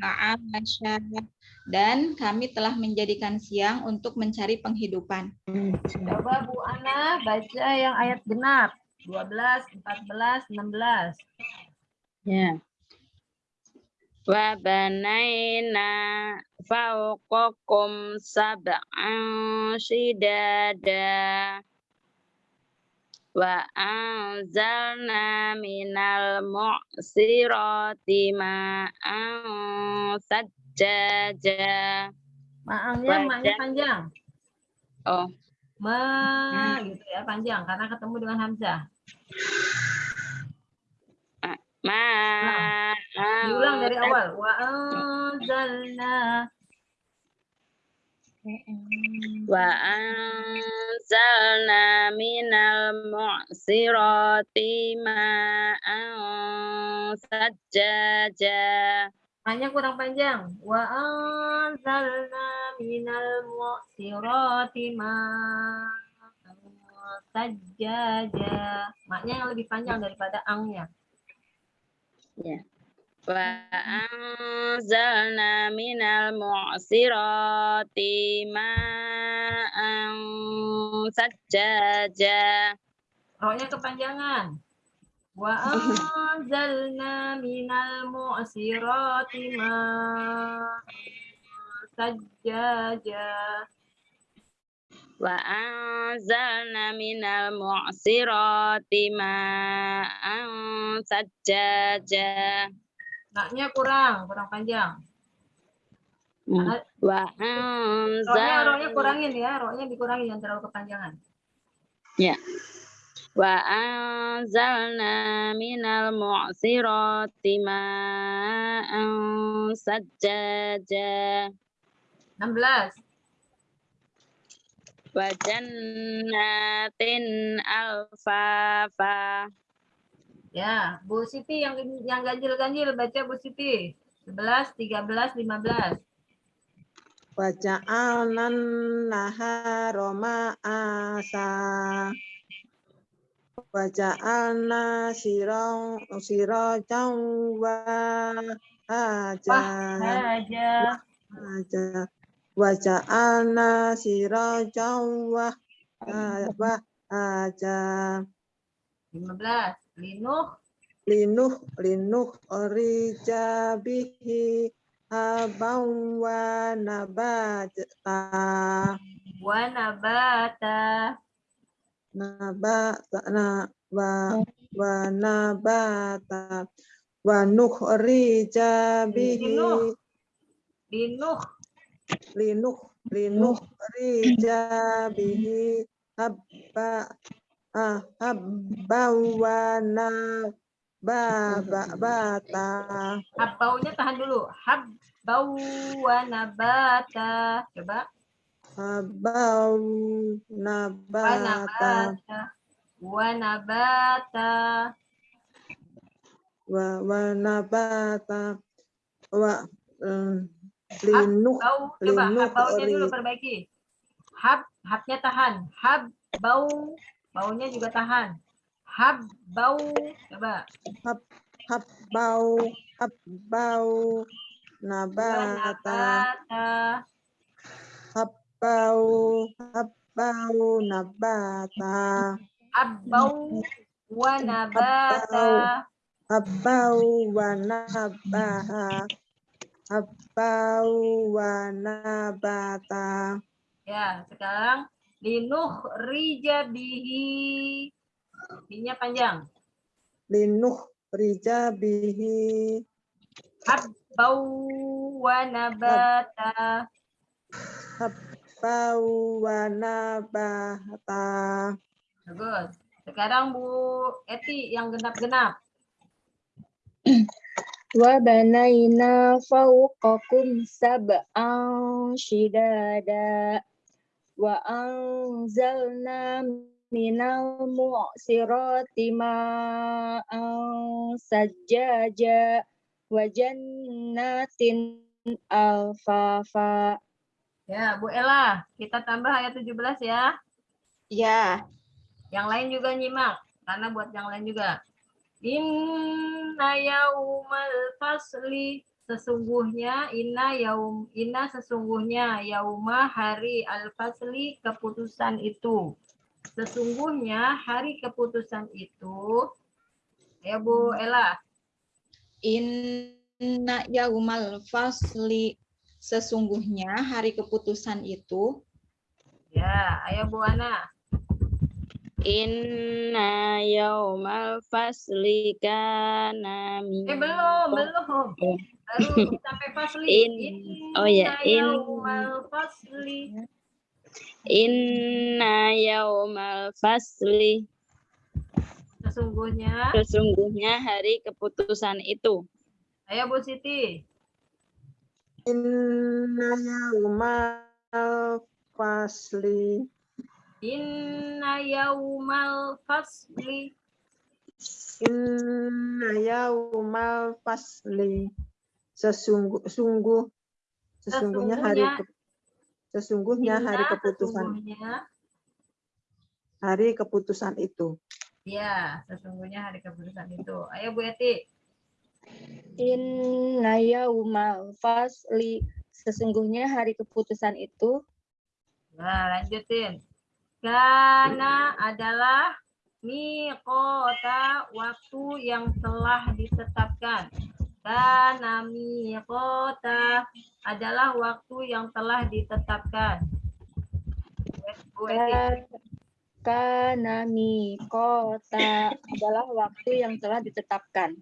Speaker 5: ma'asya. Dan kami telah menjadikan siang untuk mencari penghidupan.
Speaker 1: Coba Bu Ana baca yang ayat genap. 12, 14, 16.
Speaker 4: Ya. Wa banaina fawqakum sab'an shidada. Wa anzalna minal mu'sirati ma'an sajjaja.
Speaker 1: Maangnya maknya
Speaker 4: Wajah.
Speaker 1: panjang.
Speaker 4: Oh,
Speaker 1: Ma gitu ya, panjang karena ketemu dengan hamzah.
Speaker 4: Ma
Speaker 1: Diulang dari awal. Wa anzalna
Speaker 4: Wa anzalna minal mu'sirati ma'an sajjaja.
Speaker 1: Maknya kurang panjang. Wa anzalna minal mu'sirati ma'an sajjaja. Maknya yang lebih panjang daripada angnya.
Speaker 4: Wa anzalna minal mu'sirati ma'an sajjaja.
Speaker 1: Roknya kepanjangan. Wa anzalna minal mu'sirati ma'an sajjaja.
Speaker 4: Wa anzalna minal mu'sirati ma'an sajjaja.
Speaker 1: Naknya kurang, kurang panjang.
Speaker 4: Hmm. Wa anzalna
Speaker 1: kurangin ya, roknya dikurangin yang terlalu kepanjangan.
Speaker 4: Wa anzalna minal mu'sirati ma'an sajjaja.
Speaker 1: 16.
Speaker 4: Wa jannatin alfafa.
Speaker 1: Ya, Bu Siti yang yang ganjil-ganjil baca Bu Siti. 11, 13, 15.
Speaker 2: Waja'alnan nahara ma'asa. Waja'alna sirong sirajan wahaja.
Speaker 1: Aja.
Speaker 2: Wahaja. Waja'alna sirajan wahaja.
Speaker 1: 15. Linuh.
Speaker 2: Linuh linuh orija bihi habang wa nabata.
Speaker 1: Wa nabata.
Speaker 2: nabata na wa wa nabata wa nukhrija bihi
Speaker 1: Linuh. Linuh.
Speaker 2: Linuh linuh rija bihi habba ah, habba wa nabata
Speaker 1: Habbaunya tahan dulu. Habbau wa nabata. Coba.
Speaker 2: habba
Speaker 1: Wa
Speaker 2: nabata
Speaker 1: nabata. Wa nabata.
Speaker 2: wa wa nabata linuh
Speaker 1: Bau. Coba. Habbaunya dulu perbaiki. Hab, habnya tahan. Hab, bau, baunya juga tahan. Hab, bau, coba.
Speaker 2: Habbau, habbau, nabata,
Speaker 1: Nabata,
Speaker 2: habbau, habbau, nabata,
Speaker 1: habbau, wa nabata.
Speaker 2: habbau, wa nabaha, habbau, wa nabata.
Speaker 1: Ya, sekarang linuh rija bihi. Binya panjang.
Speaker 2: Linuh rijabihi,
Speaker 1: Habbau wa nabata.
Speaker 2: habbau, wa nabata.
Speaker 1: Bagus. Sekarang Bu Eti yang genap-genap.
Speaker 3: Wa banaina fawqakum sab'an shidada wa anzalna minal mu'sirati ma'an sajjaja wa jannatin alfafa.
Speaker 1: Ya, Bu Ella, kita tambah ayat 17 ya.
Speaker 5: Ya,
Speaker 1: Yang lain juga nyimak, karena buat yang lain juga. Inna yaumal fasli sesungguhnya inna yaum inna sesungguhnya yauma hari al fasli keputusan itu. Sesungguhnya hari keputusan itu ya Bu Ella.
Speaker 5: Inna yaumal fasli sesungguhnya hari keputusan itu.
Speaker 1: Ya ayo Bu Ana
Speaker 4: Inna yaumal fasli kana
Speaker 1: eh belum belum.
Speaker 4: Oh.
Speaker 1: baru sampai fasli.
Speaker 4: In- oh ya, in-
Speaker 1: yaumal fasli.
Speaker 4: Inna yaumal fasli.
Speaker 1: Sesungguhnya.
Speaker 4: Sesungguhnya hari keputusan itu.
Speaker 1: ayo Bu Siti.
Speaker 2: Inna yaumal fasli
Speaker 1: Inna yaumal fasli.
Speaker 2: Inna yaumal fasli. Sesungguh sungguh sesungguhnya hari
Speaker 1: Sesungguhnya.
Speaker 2: ke- sesungguhnya hari keputusan.
Speaker 1: sesungguhnya
Speaker 2: hari keputusan itu.
Speaker 1: Ya sesungguhnya hari keputusan itu. Ayo Bu Eti
Speaker 3: Inna yaumal fasli. Sesungguhnya hari keputusan itu.
Speaker 1: Nah lanjutin karena adalah miqota waktu yang telah ditetapkan. Karena miqota adalah waktu yang telah ditetapkan.
Speaker 3: Kana kota adalah waktu yang telah ditetapkan.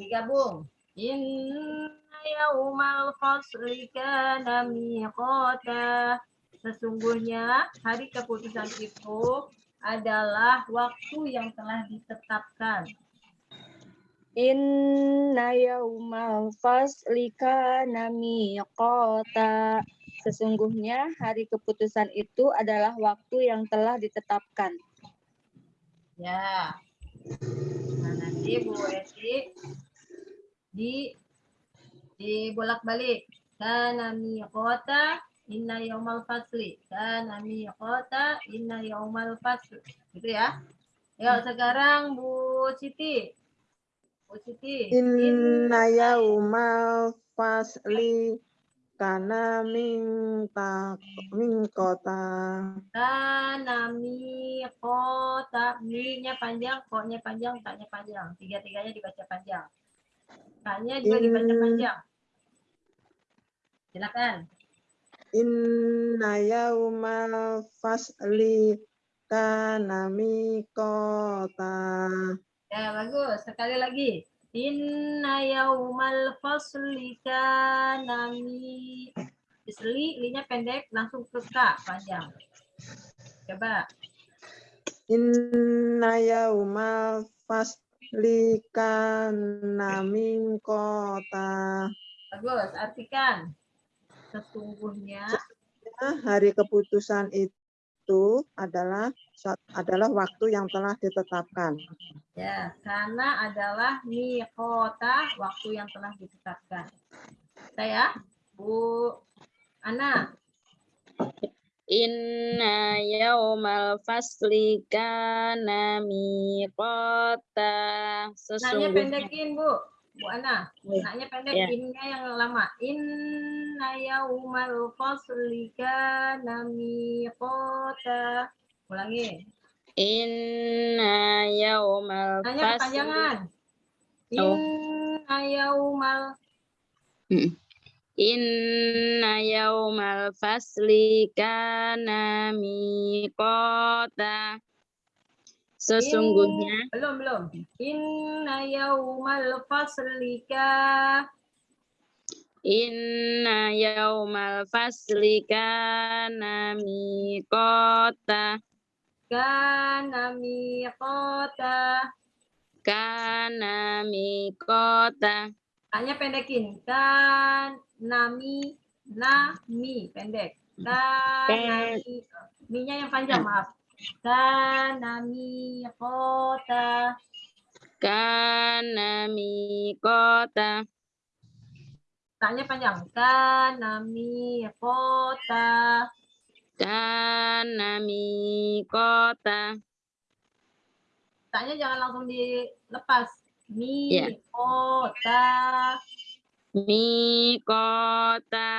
Speaker 1: digabung. Inna yaumal fasli kana miqata sesungguhnya hari keputusan itu adalah waktu yang telah ditetapkan
Speaker 3: Inna yaumal fasli kana miqata. Sesungguhnya hari keputusan itu adalah waktu yang telah ditetapkan.
Speaker 1: ya nah nanti Bu Eti di di bolak balik kana miqata inna yaumal fasli kana miqata inna yaumal fasli gitu ya Yuk sekarang Bu Siti Bu Siti
Speaker 2: Inna yaumal fasli kana minta mingkota
Speaker 1: Kana mi kota mi-nya panjang, ko-nya panjang, tak-nya panjang. Tiga-tiganya dibaca panjang. Tak-nya juga dibaca panjang. Silakan.
Speaker 2: Inna yaumal fasli kana mingkota
Speaker 1: Ya, bagus. Sekali lagi. Inna yaumal fasli kana mi Isli, li-nya pendek, langsung ke ka, panjang. Coba.
Speaker 2: Inna yaumal fasli kana mingkota
Speaker 1: Bagus, artikan. Sesungguhnya
Speaker 2: hari keputusan itu adalah adalah waktu yang telah ditetapkan.
Speaker 1: Ya, karena adalah mikota waktu yang telah ditetapkan. Saya, Bu Ana,
Speaker 4: Inna yaumal fasli kana miqata. Sesungguhnya
Speaker 1: pendekin, Bu. Bu Ana.
Speaker 4: Ya.
Speaker 1: Naknya pendek,
Speaker 4: Ya.
Speaker 1: innya yang lama. Inna yaumal fasli kana miqata. Ulangi.
Speaker 4: Inna yaumal
Speaker 1: Nanya
Speaker 4: fasli
Speaker 1: kepanjangan.
Speaker 4: Oh.
Speaker 1: Inna yaumal
Speaker 4: Mm. Inna yaumal fasli kana miqata. Sesungguhnya
Speaker 1: belum belum. Inna yaumal fasli ka
Speaker 4: inna yaumal fasli kana miqata
Speaker 1: kana miqata.
Speaker 4: kana miqata.
Speaker 1: Hanya pendekin. Kan nami nami pendek. Kan nami minya yang panjang maaf. Kan nami kota.
Speaker 4: kana miqata.
Speaker 1: Tanya panjang. Kan nami kota.
Speaker 4: kana miqata.
Speaker 1: Tanya jangan langsung dilepas. Mi
Speaker 4: Ya.
Speaker 1: kota.
Speaker 4: Miqata.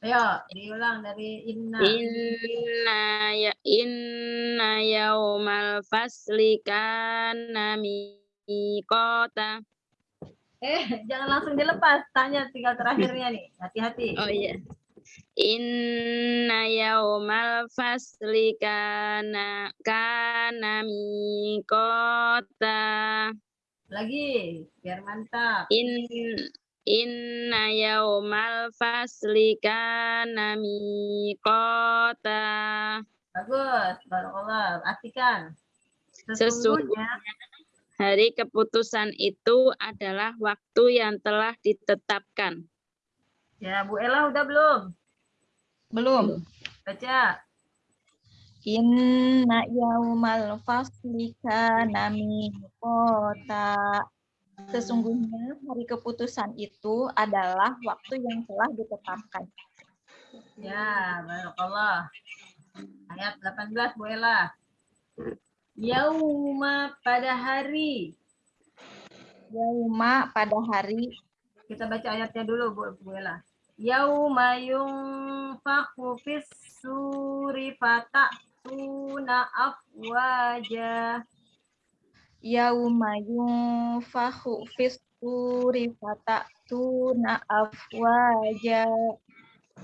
Speaker 1: Ayo diulang dari inna.
Speaker 4: Inna ya inna yaumal fasli kana miqata.
Speaker 1: Eh jangan langsung dilepas. Tanya tinggal terakhirnya nih. Hati-hati.
Speaker 4: Oh iya. Inna yaumal fasli kana kana miqata.
Speaker 1: Lagi biar mantap.
Speaker 4: In inna yaumal fasli kana miqata.
Speaker 1: Bagus. Barakallah. Artikan.
Speaker 4: Sesungguhnya hari keputusan itu adalah waktu yang telah ditetapkan.
Speaker 1: Ya, Bu Ella udah belum?
Speaker 5: Belum.
Speaker 1: Baca.
Speaker 5: Inna yaumal fasli kana miqata. Sesungguhnya hari keputusan itu adalah waktu yang telah ditetapkan.
Speaker 1: Ya, barakallah. Ayat 18 Bu Ella. Yauma pada hari.
Speaker 5: Yauma pada hari
Speaker 1: Kita baca ayatnya dulu Bu, Bu Ella. Yauma yunfakhu fis suri fata'tuna afwaja.
Speaker 5: Yauma yunfakhu fis suri fata'tuna afwaja.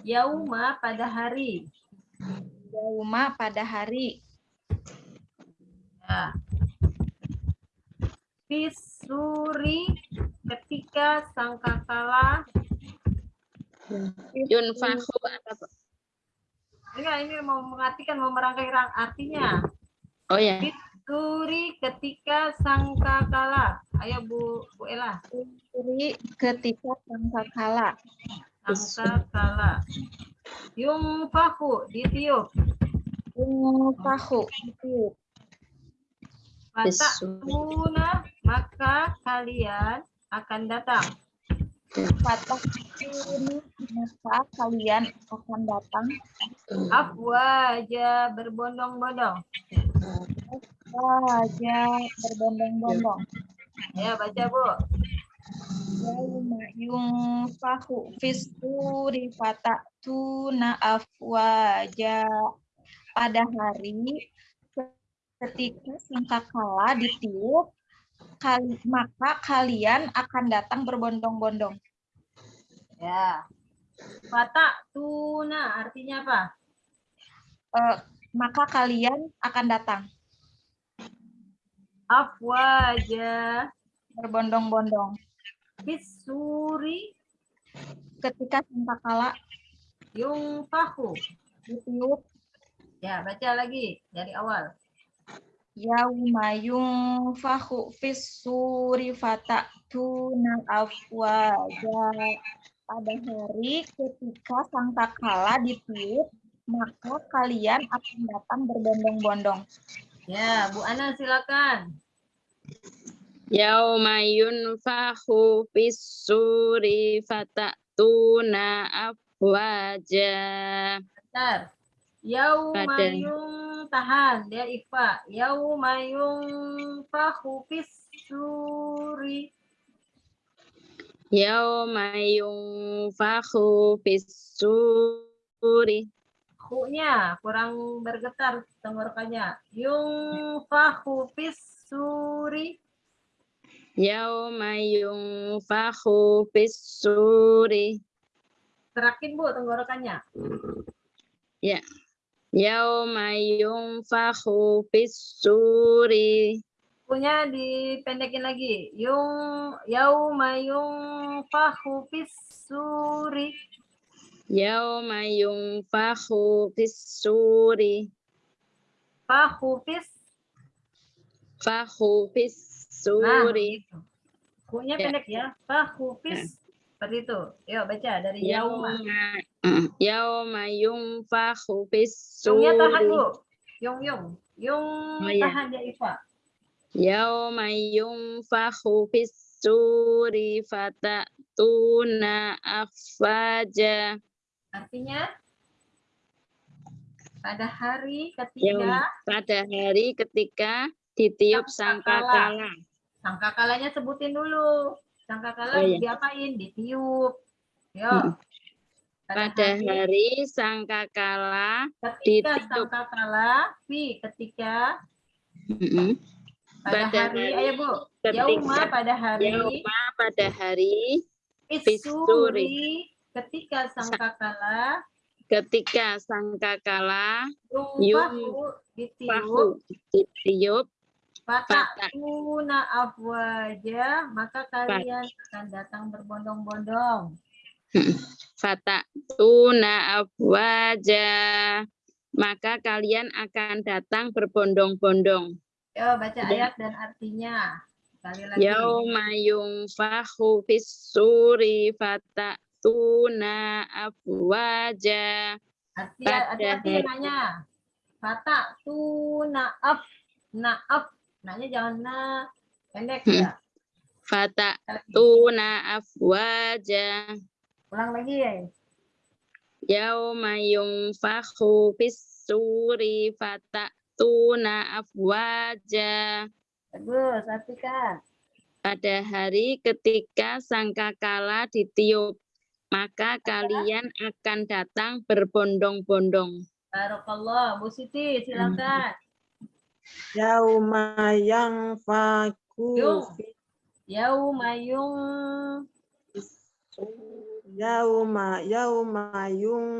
Speaker 1: Yauma pada hari.
Speaker 5: Yauma pada hari
Speaker 1: Ya. Fisuri ketika sangkakala
Speaker 4: Yunfahu apa?
Speaker 1: enggak ini mau mengartikan mau merangkai rang artinya
Speaker 4: Oh ya.
Speaker 1: Fisuri ketika sangkakala ayo Bu Bu Ella.
Speaker 5: Suri ketika sangkakala.
Speaker 1: sangkakala yungfahu ditiup
Speaker 5: Yunfakhu itu
Speaker 1: Fatakuna maka kalian akan datang.
Speaker 5: Patah ini maka kalian akan datang.
Speaker 1: Afwaja berbondong-bondong
Speaker 5: saja berbondong-bondong.
Speaker 1: ya baca Bu
Speaker 5: Yauma yunfahu fis suri fatatuna afwaja. Pada hari ketika sangkakala ditiup, kali, maka kalian akan datang berbondong-bondong.
Speaker 1: ya Fatatuna artinya apa
Speaker 5: Eh, maka kalian akan datang.
Speaker 1: Afwaja
Speaker 5: berbondong-bondong.
Speaker 1: fisuri
Speaker 5: Ketika sangkakala
Speaker 1: yungfahu.
Speaker 5: Ditiup,
Speaker 1: ya baca lagi dari awal.
Speaker 5: Yauma yunfahu fis suri fatatuna afwaja. Pada hari ketika sangkakala ditiup, maka kalian akan datang berbondong-bondong.
Speaker 1: ya Bu Ana silakan
Speaker 4: Yauma yunfahu fis suri fatatuna afwaja.
Speaker 1: Bentar. Yaumayung tahan dia ikhfa. Yaumayung fahu fis suri.
Speaker 4: Yauma yunfakhu fis-suri.
Speaker 1: Hu-nya kurang bergetar tenggorokannya. Yung fahu fis suri.
Speaker 4: Yauma yunfakhu fis-suri.
Speaker 1: Terakin Bu tenggorokannya.
Speaker 4: Yauma yunfakhu fis-suri.
Speaker 1: Punya dipendekin lagi. Yung yauma yung fahu fis suri.
Speaker 4: Yauma yunfakhu fis-suri.
Speaker 1: Fahu fis.
Speaker 4: Fakhu
Speaker 1: Nah,
Speaker 4: fis-suri.
Speaker 1: gitu. Hu-nya
Speaker 4: Ya.
Speaker 1: pendek ya. Fahu fis. Seperti itu. Yuk baca dari yauma.
Speaker 4: Yauma yunfakhu
Speaker 1: Yungnya tahan
Speaker 4: fis-suri.
Speaker 1: Bu. Yung yung. Yung
Speaker 4: Oh, iya.
Speaker 1: tahan dia ikhfa.
Speaker 4: Yauma yunfakhu fis-suri fatatuna afwaja.
Speaker 1: Artinya pada hari ketiga
Speaker 4: pada hari ketika ditiup
Speaker 1: Sangkakala.
Speaker 4: sangkakala.
Speaker 1: sangkakalanya sebutin dulu. Sangkakala
Speaker 4: Oh, iya.
Speaker 1: diapain? Ditiup. Yo.
Speaker 4: Mm. Pada hari sangkakala
Speaker 1: ketika
Speaker 4: ditiup.
Speaker 1: sangkakala fi ketika
Speaker 4: Mm-mm.
Speaker 1: pada
Speaker 4: Pada
Speaker 1: hari,
Speaker 4: hari
Speaker 1: ayo Bu.
Speaker 4: ketika
Speaker 1: Yauma pada hari
Speaker 4: Yauma pada hari
Speaker 1: Isuri ketika sangkakala
Speaker 4: ketika sangkakala
Speaker 1: Yungfahu ditiup
Speaker 4: fahu ditiup
Speaker 1: Fatakuna afwaja maka kalian akan datang berbondong-bondong.
Speaker 4: fatatuna afwaja maka kalian akan datang berbondong-bondong.
Speaker 1: Yo baca
Speaker 4: Ya.
Speaker 1: ayat dan artinya. Sekali lagi.
Speaker 4: Yauma yunfahu fis-suri fatatuna afwaja.
Speaker 1: Arti hati-hati
Speaker 4: hari-
Speaker 1: nanya. Fatakuna af naaf. Nanya jangan na pendek
Speaker 4: Hmm.
Speaker 1: ya.
Speaker 4: Fatatuna afwaja.
Speaker 1: Ulang lagi ya.
Speaker 4: Yauma yunfahu fis-suri fatatuna afwaja.
Speaker 1: Bagus, artikan.
Speaker 4: Pada hari ketika sangkakala ditiup, maka kalian akan datang berbondong-bondong.
Speaker 1: Barakallah. Bu Siti silakan.
Speaker 2: Yauma yang faku
Speaker 1: Yung. Yaumayung
Speaker 2: Yauma yauma yung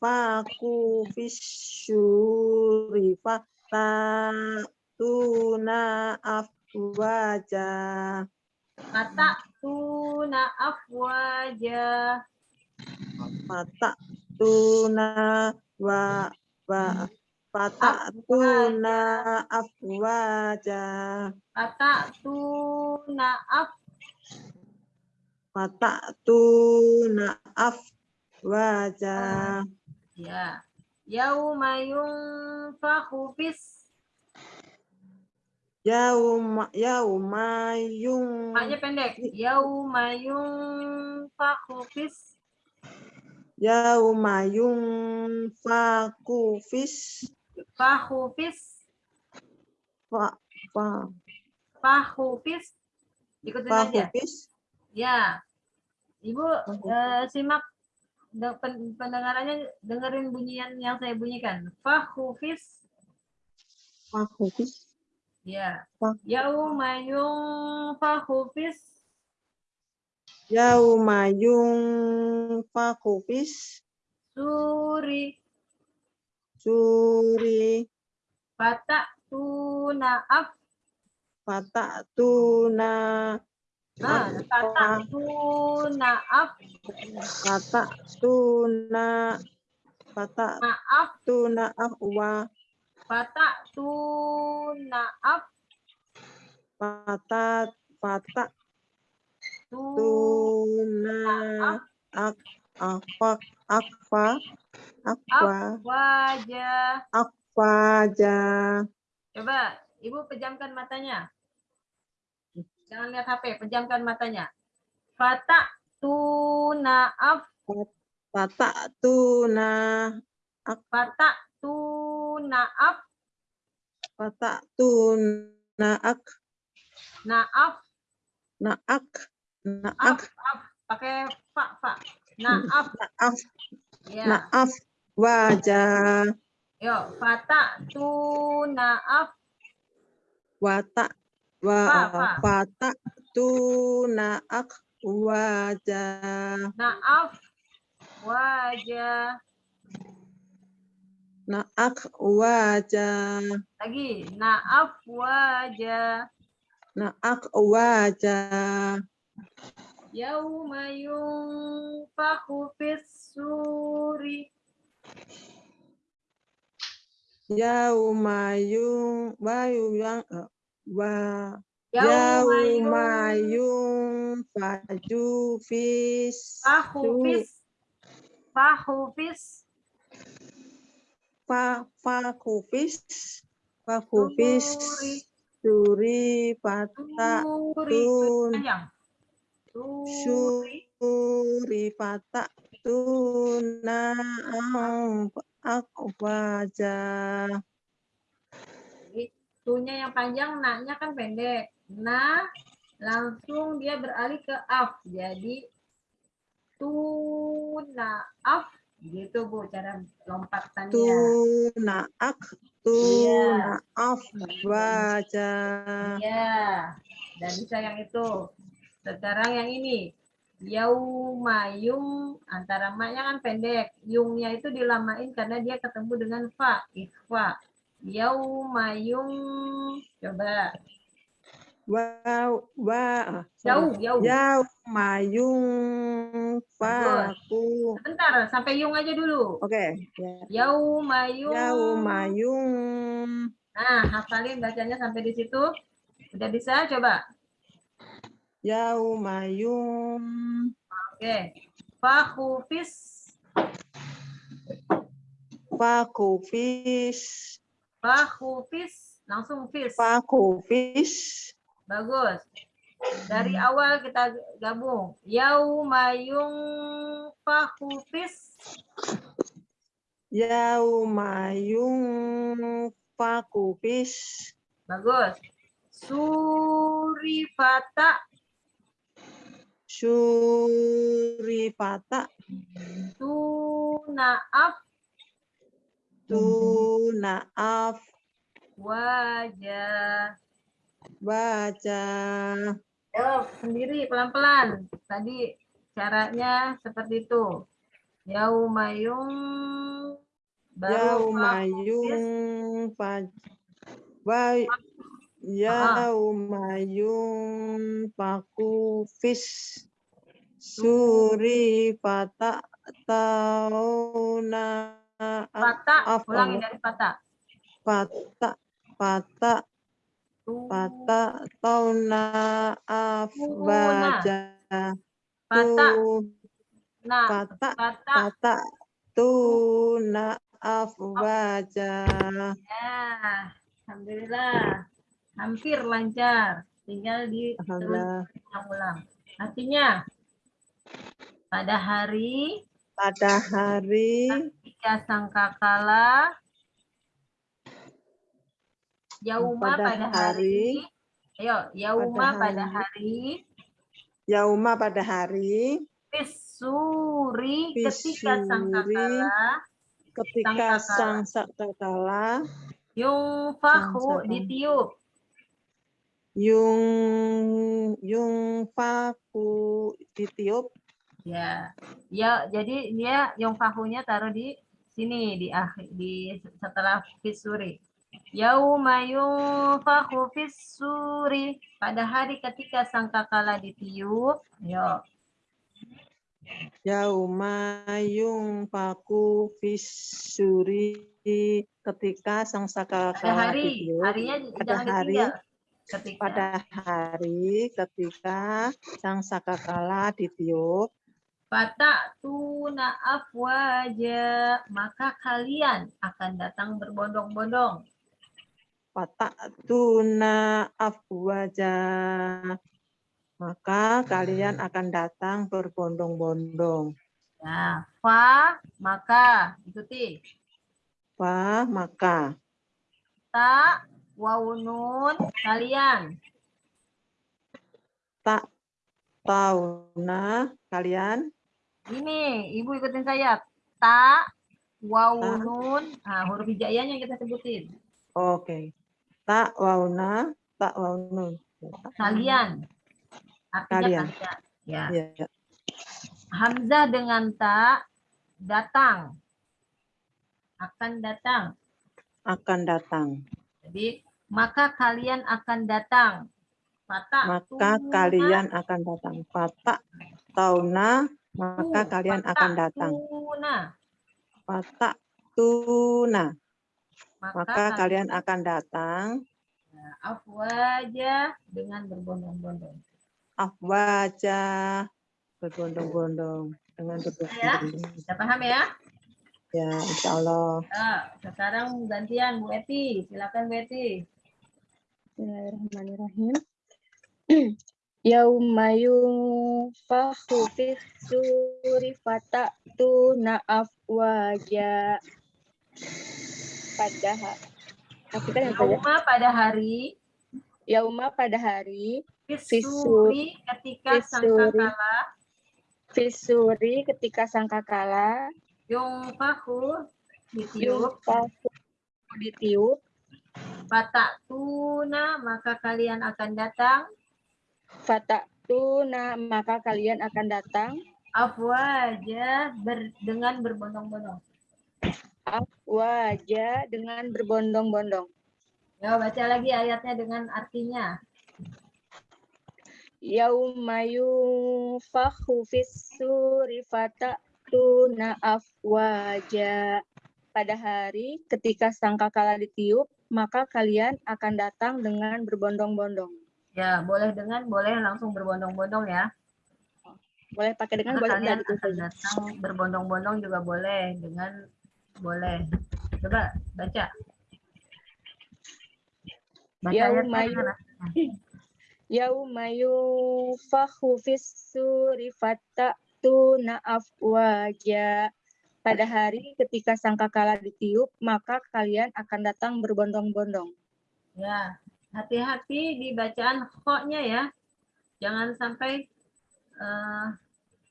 Speaker 2: faku fisyuri tuna afwaja
Speaker 1: Fatakuna afwaja.
Speaker 2: tuna wa wa tuna afwaja
Speaker 1: Fatakuna af
Speaker 2: tuna afwaja
Speaker 1: Ya. Yauma yunfakhu.
Speaker 2: Yauma yauma yung
Speaker 1: Maknya pendek. Yauma yunfakhu fis.
Speaker 2: yauma yung faku fis
Speaker 1: Fakhu fis.
Speaker 2: fa fa
Speaker 1: Fakhu fis. Ikutin
Speaker 2: faku
Speaker 1: aja. Ya. Ibu eh, simak de- pen- pendengarannya dengerin bunyian yang saya bunyikan. Fakhu fis. Ya.
Speaker 2: Fak-
Speaker 1: Yauma yunfakhu fis.
Speaker 2: yauma fis
Speaker 1: Suri.
Speaker 2: suri
Speaker 1: Fatakuna af.
Speaker 2: tuna
Speaker 1: Nah, fatakuna af.
Speaker 2: tuna
Speaker 1: Maaf.
Speaker 2: tuna afwa
Speaker 1: Fatakuna af.
Speaker 2: pata pata
Speaker 1: Tu.
Speaker 2: tuna ak apa akfa akwa
Speaker 1: Wajah.
Speaker 2: akwaja
Speaker 1: Coba, Ibu pejamkan matanya. Jangan lihat HP, pejamkan matanya. Fatak tuna af,
Speaker 2: pata tuna
Speaker 1: fatak tu naaf
Speaker 2: Fata'tu na'ak
Speaker 1: naaf
Speaker 2: na'ak na'ak
Speaker 1: pakai fa fa. Naaf
Speaker 2: na'af
Speaker 1: ya.
Speaker 2: Na'af wajah
Speaker 1: yuk fata tu naaf
Speaker 2: wata. Wa
Speaker 1: Fa, fa.
Speaker 2: fata'tu na'ak wajah
Speaker 1: naaf wajah
Speaker 2: na'ak wajah
Speaker 1: lagi naaf wajah
Speaker 2: na'ak wajah
Speaker 1: yauma yunfakhu fis suri.
Speaker 2: Yauma yung wa yang wa
Speaker 1: yauma
Speaker 2: yung faju fis
Speaker 1: fis fakhu fis
Speaker 2: fa fa kufis. Fa kufis
Speaker 1: suri
Speaker 2: pata tun.
Speaker 1: Suri.
Speaker 2: Pata tuna ak wajah
Speaker 1: tunya yang panjang naknya kan pendek. Nah langsung dia beralih ke af. Jadi tuna af gitu bu cara lompatannya
Speaker 2: tuna ak tuna af wajah
Speaker 1: Iya, dan bisa yang itu. Sekarang yang ini. Yauma yung antara maknya kan pendek. Yungnya itu dilamain karena dia ketemu dengan fa, ikhfa. Yauma yung coba
Speaker 2: wa wa
Speaker 1: jauh jauh.
Speaker 2: ya mayung faku
Speaker 1: Sebentar, sampai yung aja dulu.
Speaker 2: oke ya
Speaker 1: Yauma yung.
Speaker 2: ya mayung
Speaker 1: Nah, hafalin bacanya sampai di situ. Udah bisa? Coba.
Speaker 2: ya mayung
Speaker 1: Oke. Fakhufis
Speaker 2: faku fis
Speaker 1: Fakhufis langsung fis.
Speaker 2: faku fis
Speaker 1: Bagus. Dari awal kita gabung. Yaumayung fakhufis.
Speaker 2: ya mayung faku fis
Speaker 1: Bagus. Surifata
Speaker 2: suri pata
Speaker 1: tunaaf
Speaker 2: tunaaf
Speaker 1: wajah.
Speaker 2: Baca
Speaker 1: Oh, sendiri pelan-pelan. Tadi caranya seperti itu. Yaumayung
Speaker 2: Yaumayung faj wa Yaumayung paku fis suri pata tauna
Speaker 1: Pata, ulangi dari pata.
Speaker 2: pata pata pata tauna afwaja
Speaker 1: Pata, nah,
Speaker 2: pata
Speaker 1: pata.
Speaker 2: pata tuna afwaja
Speaker 1: Ya, Alhamdulillah. Hampir lancar. Tinggal di ulang-ulang. Artinya, pada hari
Speaker 2: pada hari
Speaker 1: ketika sangkakala yauma
Speaker 2: Pada
Speaker 1: pada, hari,
Speaker 2: hari-
Speaker 1: ayo yauma
Speaker 2: pada hari-
Speaker 1: hari
Speaker 2: yauma pada hari
Speaker 1: Pisuri ketika
Speaker 2: Pisuri.
Speaker 1: sangkakala
Speaker 2: ketika sang
Speaker 1: yungfahu
Speaker 2: Sangkakala.
Speaker 1: ditiup
Speaker 2: yung yung faku ditiup
Speaker 1: ya ya jadi dia yungfahunya taruh di sini di akhir di setelah fisuri yauma yungfahu fisuri pada hari ketika sangkakala ditiup yo.
Speaker 2: Yauma yung faku fisuri ketika sang
Speaker 1: pada hari
Speaker 2: ditiup
Speaker 1: harinya
Speaker 2: Pada hari,
Speaker 1: ketika.
Speaker 2: pada hari ketika sang sakakala ditiup.
Speaker 1: Fata tuna afwaja. Maka kalian akan datang berbondong-bondong.
Speaker 2: Patak tuna afwaja. Maka kalian akan datang berbondong-bondong.
Speaker 1: Nah, fa maka ikuti.
Speaker 2: Fa maka.
Speaker 1: Ta, waw nun, kalian.
Speaker 2: Tak tauna kalian.
Speaker 1: Ini, ibu ikutin saya. Ta, waw
Speaker 2: Ta.
Speaker 1: nun. Nah, huruf hijaiyahnya yang kita sebutin.
Speaker 2: Oke. Tak wauna, tak waunun.
Speaker 1: Kalian. Artinya
Speaker 2: Kalian.
Speaker 1: kalian. Ya.
Speaker 2: Ya.
Speaker 1: Hamzah dengan ta, datang. Akan datang.
Speaker 2: Akan datang.
Speaker 1: Jadi, maka kalian akan datang. Fata
Speaker 2: Maka
Speaker 1: tuna,
Speaker 2: kalian akan datang. Fatak tauna, maka
Speaker 1: tu,
Speaker 2: kalian akan datang.
Speaker 1: tuna.
Speaker 2: Fatak tuna,
Speaker 1: Maka,
Speaker 2: maka kalian akan datang.
Speaker 1: afwaja dengan berbondong-bondong.
Speaker 2: Afwaja berbondong-bondong dengan berbondong-bondong.
Speaker 1: Bisa paham ya?
Speaker 2: Ya, insya Allah.
Speaker 1: Nah, sekarang gantian Bu Eti. Silakan Bu Eti.
Speaker 3: Bismillahirrahmanirrahim. Yauma yunfakhu fis suri fatatuna afwaja. Pada yang saja.
Speaker 1: Yauma pada hari
Speaker 3: Yauma pada hari
Speaker 1: Fisuri ketika sangkakala
Speaker 3: Fisuri ketika sangkakala
Speaker 1: yungfahu ditiup.
Speaker 3: Yunfakhu ditiup.
Speaker 1: Fatatuna maka kalian akan datang.
Speaker 3: Fatatuna maka kalian akan datang.
Speaker 1: Afwaja ber- dengan berbondong-bondong.
Speaker 3: Wajah dengan berbondong-bondong.
Speaker 1: Ya, baca lagi ayatnya dengan artinya.
Speaker 3: Yauma yunfakhu fis suri fatatuna afwaja. Pada hari ketika sangkakala ditiup, maka kalian akan datang dengan berbondong-bondong.
Speaker 1: Ya, boleh dengan, boleh langsung berbondong-bondong ya.
Speaker 3: Boleh pakai dengan,
Speaker 1: Maka
Speaker 3: boleh
Speaker 1: kalian
Speaker 3: tidak
Speaker 1: datang berbondong-bondong juga boleh dengan boleh. Coba baca. Baca
Speaker 3: Yauma
Speaker 1: ayatnya dengan
Speaker 3: Yauma yunfakhu fis suri fatatuna afwaja. Pada hari ketika sangkakala ditiup, maka kalian akan datang berbondong-bondong.
Speaker 1: Ya, hati-hati di bacaan kho-nya ya. Jangan sampai eh,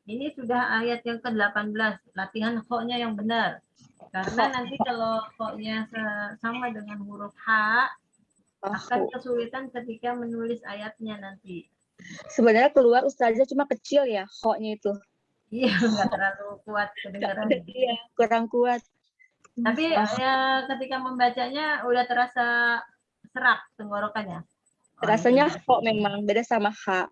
Speaker 1: ini sudah ayat yang ke-18, latihan kho-nya yang benar. Karena nanti kalau kho-nya se- sama dengan huruf H, akan kesulitan ketika menulis ayatnya nanti.
Speaker 3: Sebenarnya keluar ustazah cuma kecil ya, kok-nya itu.
Speaker 1: Iya, nggak terlalu kuat kedengaran.
Speaker 3: Iya, kurang kuat.
Speaker 1: Tapi
Speaker 3: Ah.
Speaker 1: ya ketika membacanya udah terasa serak tenggorokannya. Oh,
Speaker 3: Rasanya
Speaker 1: itu.
Speaker 3: kok memang beda sama H.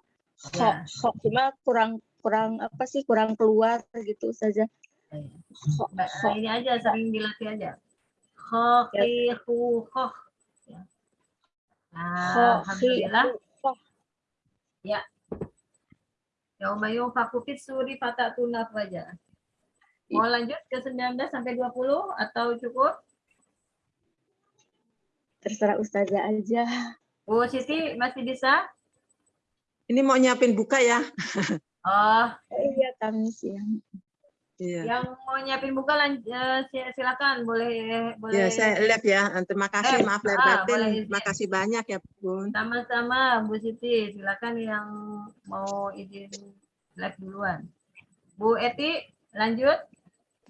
Speaker 3: Kok,
Speaker 1: Ya.
Speaker 3: kok cuma kurang kurang apa sih kurang keluar gitu saja. Kok.
Speaker 1: ini aja sering dilatih aja. Kho, ki, hu, khoh. Ya. Nah, Alhamdulillah.
Speaker 3: kok.
Speaker 1: Yauma yunfaku fis suri fatatuna aja. Mau lanjut ke 19 sampai 20 atau cukup?
Speaker 3: Terserah ustazah aja.
Speaker 1: Bu Siti masih bisa?
Speaker 2: Ini mau nyiapin buka ya?
Speaker 1: Oh,
Speaker 3: Iya, kami siang.
Speaker 2: Iya.
Speaker 1: yang mau nyiapin buka lan- eh, si- silakan boleh boleh
Speaker 2: Ya, saya lihat ya. Terima kasih,
Speaker 1: Eh,
Speaker 2: maaf lahir
Speaker 1: ah,
Speaker 2: batin. Terima kasih banyak ya, Bun.
Speaker 1: sama-sama Bu Siti silakan yang mau izin live duluan. Bu Eti lanjut.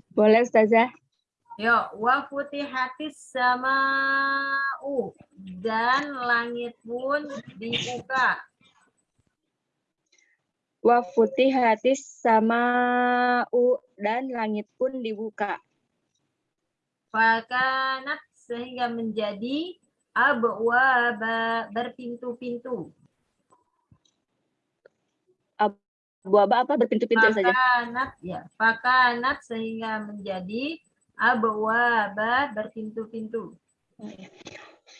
Speaker 3: Boleh ustazah?
Speaker 1: Yo, wa futihatis sama'u dan langit pun dibuka.
Speaker 3: Wa futihatis sama'u dan langit pun dibuka.
Speaker 1: Fakanat sehingga menjadi abwaba berpintu-pintu.
Speaker 3: Buaba apa berpintu-pintu saja?
Speaker 1: Fakanat ya, fakanat sehingga menjadi abwaba berpintu-pintu.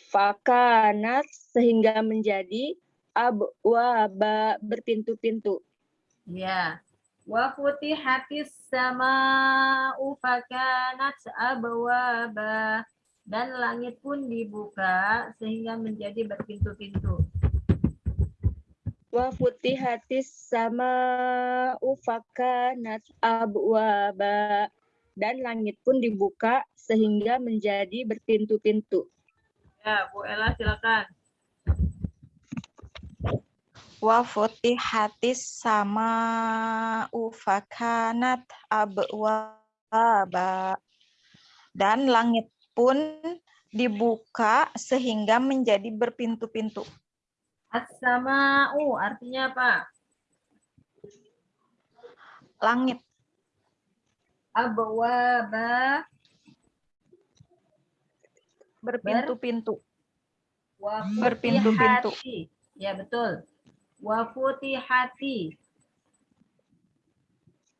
Speaker 3: Fakanat sehingga menjadi abwaba berpintu-pintu.
Speaker 1: Ya. Wa futihatis sama'u fakanat abwaba dan langit pun dibuka sehingga menjadi berpintu-pintu.
Speaker 3: Wa futihatis sama'u fakanat abwaba dan langit pun dibuka sehingga menjadi berpintu-pintu.
Speaker 1: Ya, Bu Ella silakan.
Speaker 5: Wa futihatis sama'u fakanat abwaba dan langit pun dibuka sehingga menjadi berpintu-pintu.
Speaker 1: As-sama'u artinya apa?
Speaker 5: Langit
Speaker 1: Abwaba
Speaker 5: berpintu-pintu. Berpintu-pintu.
Speaker 1: Ya, betul. Wa futihati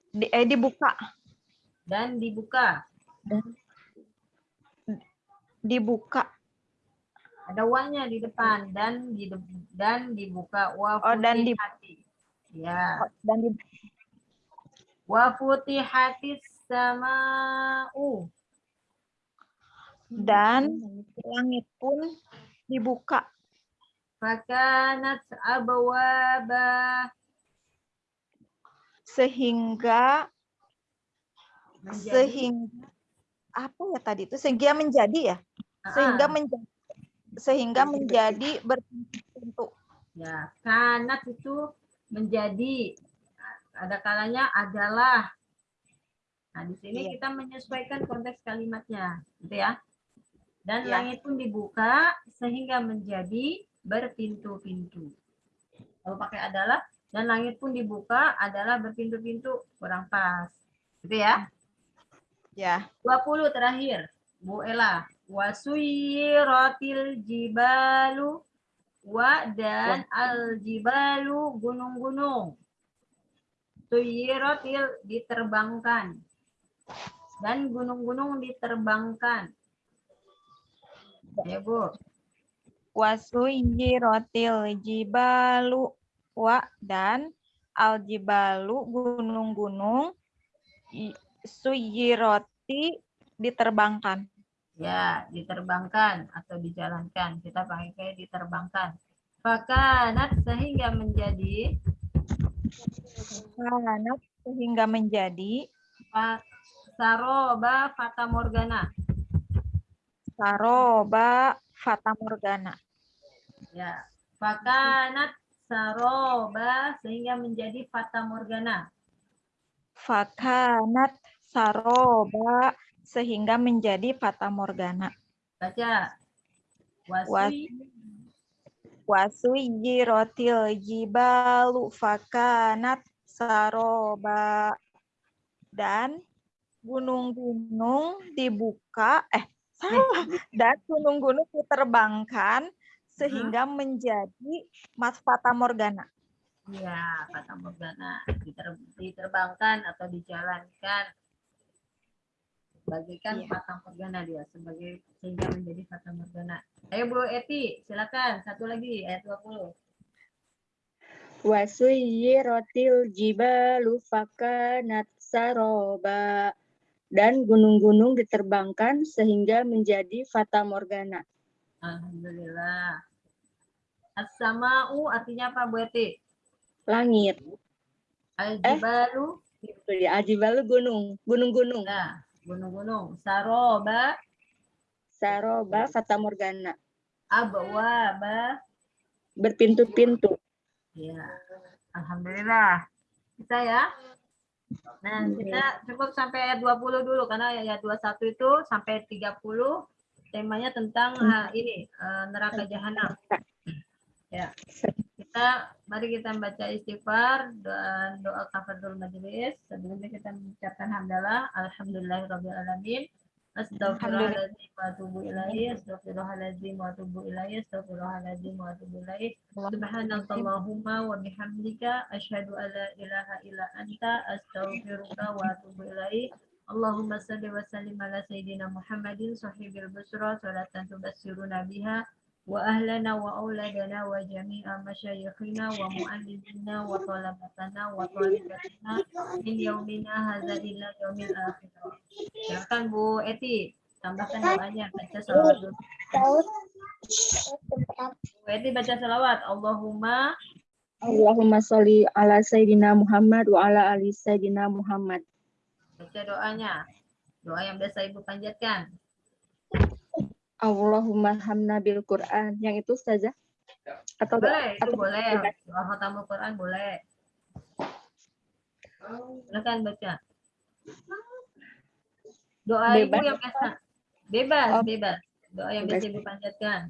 Speaker 5: Di, eh, dibuka,
Speaker 1: dan dibuka.
Speaker 5: dibuka.
Speaker 1: Ada wanya di depan dan di dan dibuka wa
Speaker 5: Oh, dan di-
Speaker 1: futihati. Ya.
Speaker 5: dan di,
Speaker 1: Wa futihatis sama'u.
Speaker 5: dan langit pun dibuka
Speaker 1: Fakanat abwaba
Speaker 5: sehingga
Speaker 1: menjadi.
Speaker 5: sehingga apa ya tadi itu? Sehingga menjadi ya? Sehingga
Speaker 1: Ah,
Speaker 5: menjadi sehingga menjadi. berpintu
Speaker 1: ya kanat itu menjadi ada kalanya adalah. Nah di sini
Speaker 5: Iya.
Speaker 1: kita menyesuaikan konteks kalimatnya gitu ya. Dan
Speaker 5: Iya.
Speaker 1: langit pun dibuka sehingga menjadi berpintu-pintu. Kalau pakai adalah dan langit pun dibuka adalah berpintu-pintu kurang pas. Gitu ya?
Speaker 5: Ya.
Speaker 1: 20 terakhir Bu Ella. Wasuyiratil jibalu wa dan al jibalu gunung-gunung. Suyiratil diterbangkan. Dan gunung-gunung diterbangkan. Ya Bu
Speaker 5: wasuyiratil jibalu wa dan al jibalu gunung-gunung. I- suyiroti diterbangkan.
Speaker 1: Ya diterbangkan atau dijalankan. Kita pakai diterbangkan. Fakanat sehingga menjadi?
Speaker 5: Karena sehingga menjadi?
Speaker 1: Saroba fata morgana
Speaker 5: saroba fata morgana
Speaker 1: Ya, fakanat saroba sehingga menjadi fata morgana.
Speaker 5: fakanat saroba sehingga menjadi fata morgana.
Speaker 1: Baca.
Speaker 5: Was-
Speaker 1: Wasui
Speaker 5: wasuyiratil jibalu. Fakanat saroba. Dan gunung-gunung dibuka eh salah. Dan gunung-gunung diterbangkan sehingga menjadi mas fata morgana
Speaker 1: ya fata morgana Diter- diterbangkan atau dijalankan bagikan
Speaker 5: Iya.
Speaker 1: fata morgana dia sebagai sehingga menjadi fata morgana. Ayo Bu Eti, silakan satu lagi ayat 20.
Speaker 3: Wasuyiratil jibalu fakanat saroba dan gunung-gunung diterbangkan sehingga menjadi fata morgana.
Speaker 1: Alhamdulillah. As-sama'u artinya apa Bu Eti?
Speaker 3: Langit.
Speaker 1: Al-jibalu
Speaker 3: Itu ya, ajibalu gunung, gunung-gunung.
Speaker 1: Nah, gunung-gunung. Saroba,
Speaker 3: Saroba fata morgana.
Speaker 1: abwaba.
Speaker 3: Berpintu-pintu.
Speaker 1: Ya, alhamdulillah. Bisa ya. Nah, kita cukup sampai ayat 20 dulu karena ayat 21 itu sampai 30 temanya tentang ah, ini eh, neraka jahanam. Ya. Kita mari kita baca istighfar dan doa kafaratul majelis. Sebelumnya kita mengucapkan hamdalah alhamdulillahirabbil alamin. Astagfirullahaladzim wa atubu ilaihi, astagfirullahaladzim wa atubu ilaihi, astagfirullahaladzim wa atubu ilaihi. Subhanakallahumma wa bihamdika asyhadu an la ilaha illa anta astaghfiruka wa atubu ilaik. Allahumma salli wa sallim ala sayyidina Muhammadin sahibil busra salatan tubassiruna biha wa ahlana wa auladana wa jami'a masyayikhina wa muallimina wa talabatana wa talibatina min yaumina hadza ila yaumil akhir. Silakan Bu Eti, tambahkan doanya baca salawat dulu. Bu Eti baca salawat. Allahumma
Speaker 3: Allahumma sholli ala sayyidina Muhammad wa ala ali sayyidina Muhammad.
Speaker 1: Baca doanya. Doa yang biasa Ibu panjatkan.
Speaker 3: Allahumma hamna bil Quran. Yang itu saja? Atau
Speaker 1: Boleh, itu
Speaker 3: atau
Speaker 1: boleh. Doa khatamul Quran boleh. Silakan baca. Doa Ibu
Speaker 3: Bebas.
Speaker 1: yang biasa. Bebas,
Speaker 3: Oh.
Speaker 1: bebas. Doa yang biasa Ibu panjatkan.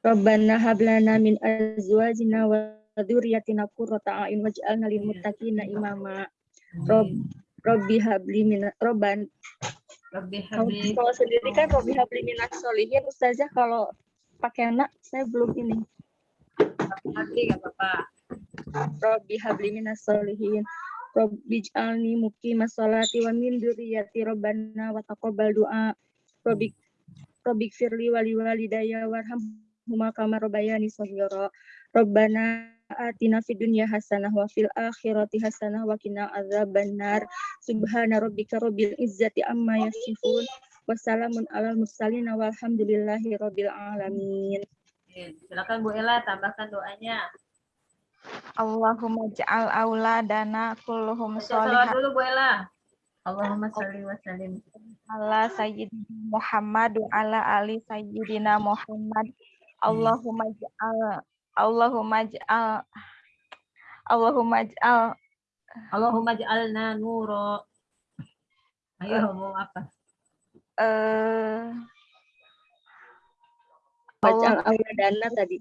Speaker 3: Rabbana hablana min azwajina wa dzurriyyatina qurrata a'yun waj'alna lil muttaqina imama. Rob Robbi habli min Robban
Speaker 1: Rabbi
Speaker 3: kalau,
Speaker 1: habli
Speaker 3: kalau sendiri kan Robbi habli minas solihin Ustazah kalau pakai anak saya belum ini.
Speaker 1: Habli gak apa-apa.
Speaker 3: Robbi habli minas solihin Robbi ij'alni muqimas sholati wa min dzurriyyati Rabbana wa taqabbal du'a. Robbi Robbi firli wali walidayya warhamhuma kama rabbayani shaghira Rabbana atina fid dunya hasanah wa fil akhirati hasanah wa qina adzabannar subhana rabbika rabbil izzati amma yasifun wassalamun alal mursalin walhamdulillahi rabbil alamin
Speaker 1: Silakan Bu Ella tambahkan doanya.
Speaker 5: Allahumma ja'al auladana kulluhum sholihan
Speaker 1: dulu Bu Ella. Allahumma sholli wa sallim.
Speaker 5: ala sayyidina Muhammad wa ala ali sayyidina Muhammad. Allahumma ja'al Allahumma ja'al Allahumma ja'al
Speaker 1: Allahumma ja'alna nuro. Ayo mau apa?
Speaker 5: eh
Speaker 3: baca al-auladana tadi.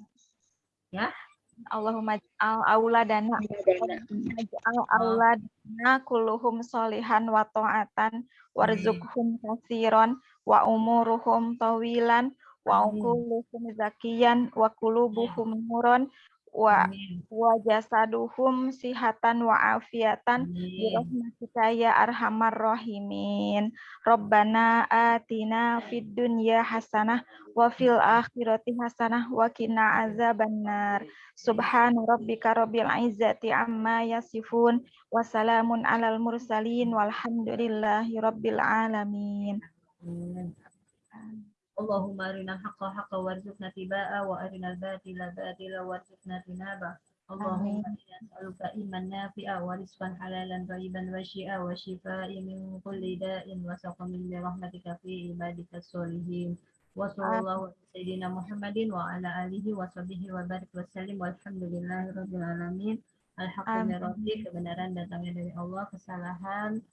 Speaker 5: Allahumma ja'al auladana.
Speaker 3: Auladana.
Speaker 5: Naj'al auladana kulluhum solihan wa ta'atan warzuqhum kasiron wa umuruhum tawilan wa
Speaker 1: Amin.
Speaker 5: ukuluhum zakiyan wa kulubuhum nuron wa wa jasaduhum sihatan wa afiatan
Speaker 1: Amin.
Speaker 5: birahmatika ya arhamar rahimin Rabbana atina fid dunya hasanah wa fil akhirati hasanah wa qina azabannar Subhana rabbika rabbil izzati amma yasifun wa salamun alal mursalin walhamdulillahi rabbil alamin
Speaker 1: Amin. Allahumma arinal haqqa haqqa warzuqna tibaa wa arinal batila batila warzuqna tinaba. Allahumma inna nas'aluka iman nafi'a wa rizqan halalan thayyiban wa syi'a wa shifaa'i min kulli da'in wa saqamin bi rahmatika fi ibadika sholihin. Wa sallallahu ala sayyidina Muhammadin wa ala alihi wa sahbihi wa barik wa sallim walhamdulillahi rabbil alamin. Al-haqqu min
Speaker 5: Amin.
Speaker 1: rabbi, kebenaran datangnya dari Allah, kesalahan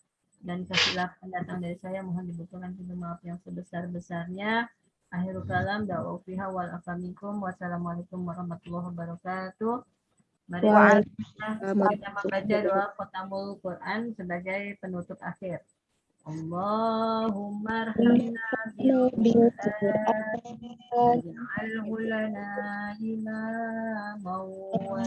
Speaker 1: dan kesilapan datang dari saya mohon dibutuhkan pintu maaf yang sebesar-besarnya. Akhirul kalam da'wa fiha wal afamikum wassalamualaikum warahmatullahi wabarakatuh. Mari kita kita membaca doa khotamul Quran sebagai penutup akhir Allahumma arhamna bil Quran waj'alhu lana imaman wa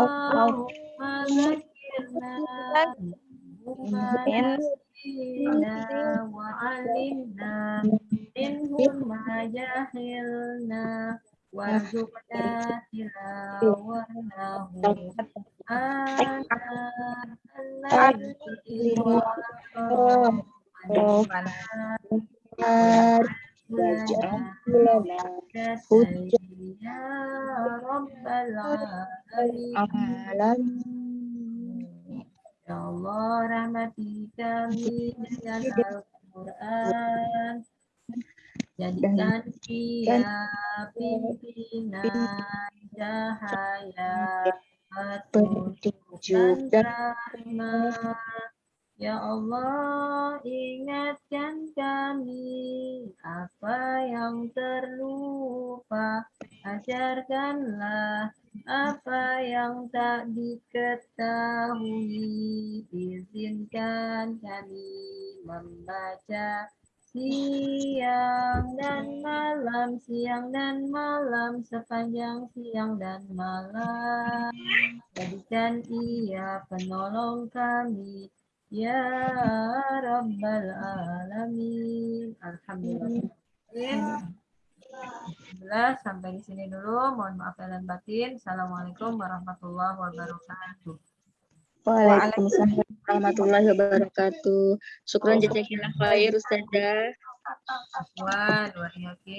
Speaker 1: Allahumma zakirna bima nasina wa alimna minhum ma jahilna warzuqna alladhi Ya Rabbal Alamin Ya Allah rahmati kami dengan Al-Quran Jadikan dia pimpinan cahaya petunjuk dan rahmat Ya Allah ingatkan kami apa yang terlupa? Ajarkanlah apa yang tak diketahui. Izinkan kami membaca siang dan malam siang dan malam sepanjang siang dan malam jadikan ia penolong kami ya rabbal alamin alhamdulillah Alhamdulillah sampai di sini dulu. Mohon maaf dan batin. Assalamualaikum warahmatullahi wabarakatuh.
Speaker 3: Waalaikumsalam warahmatullahi wabarakatuh. Syukran jazakillah khair Ustazah.
Speaker 1: Wah, luar biasa.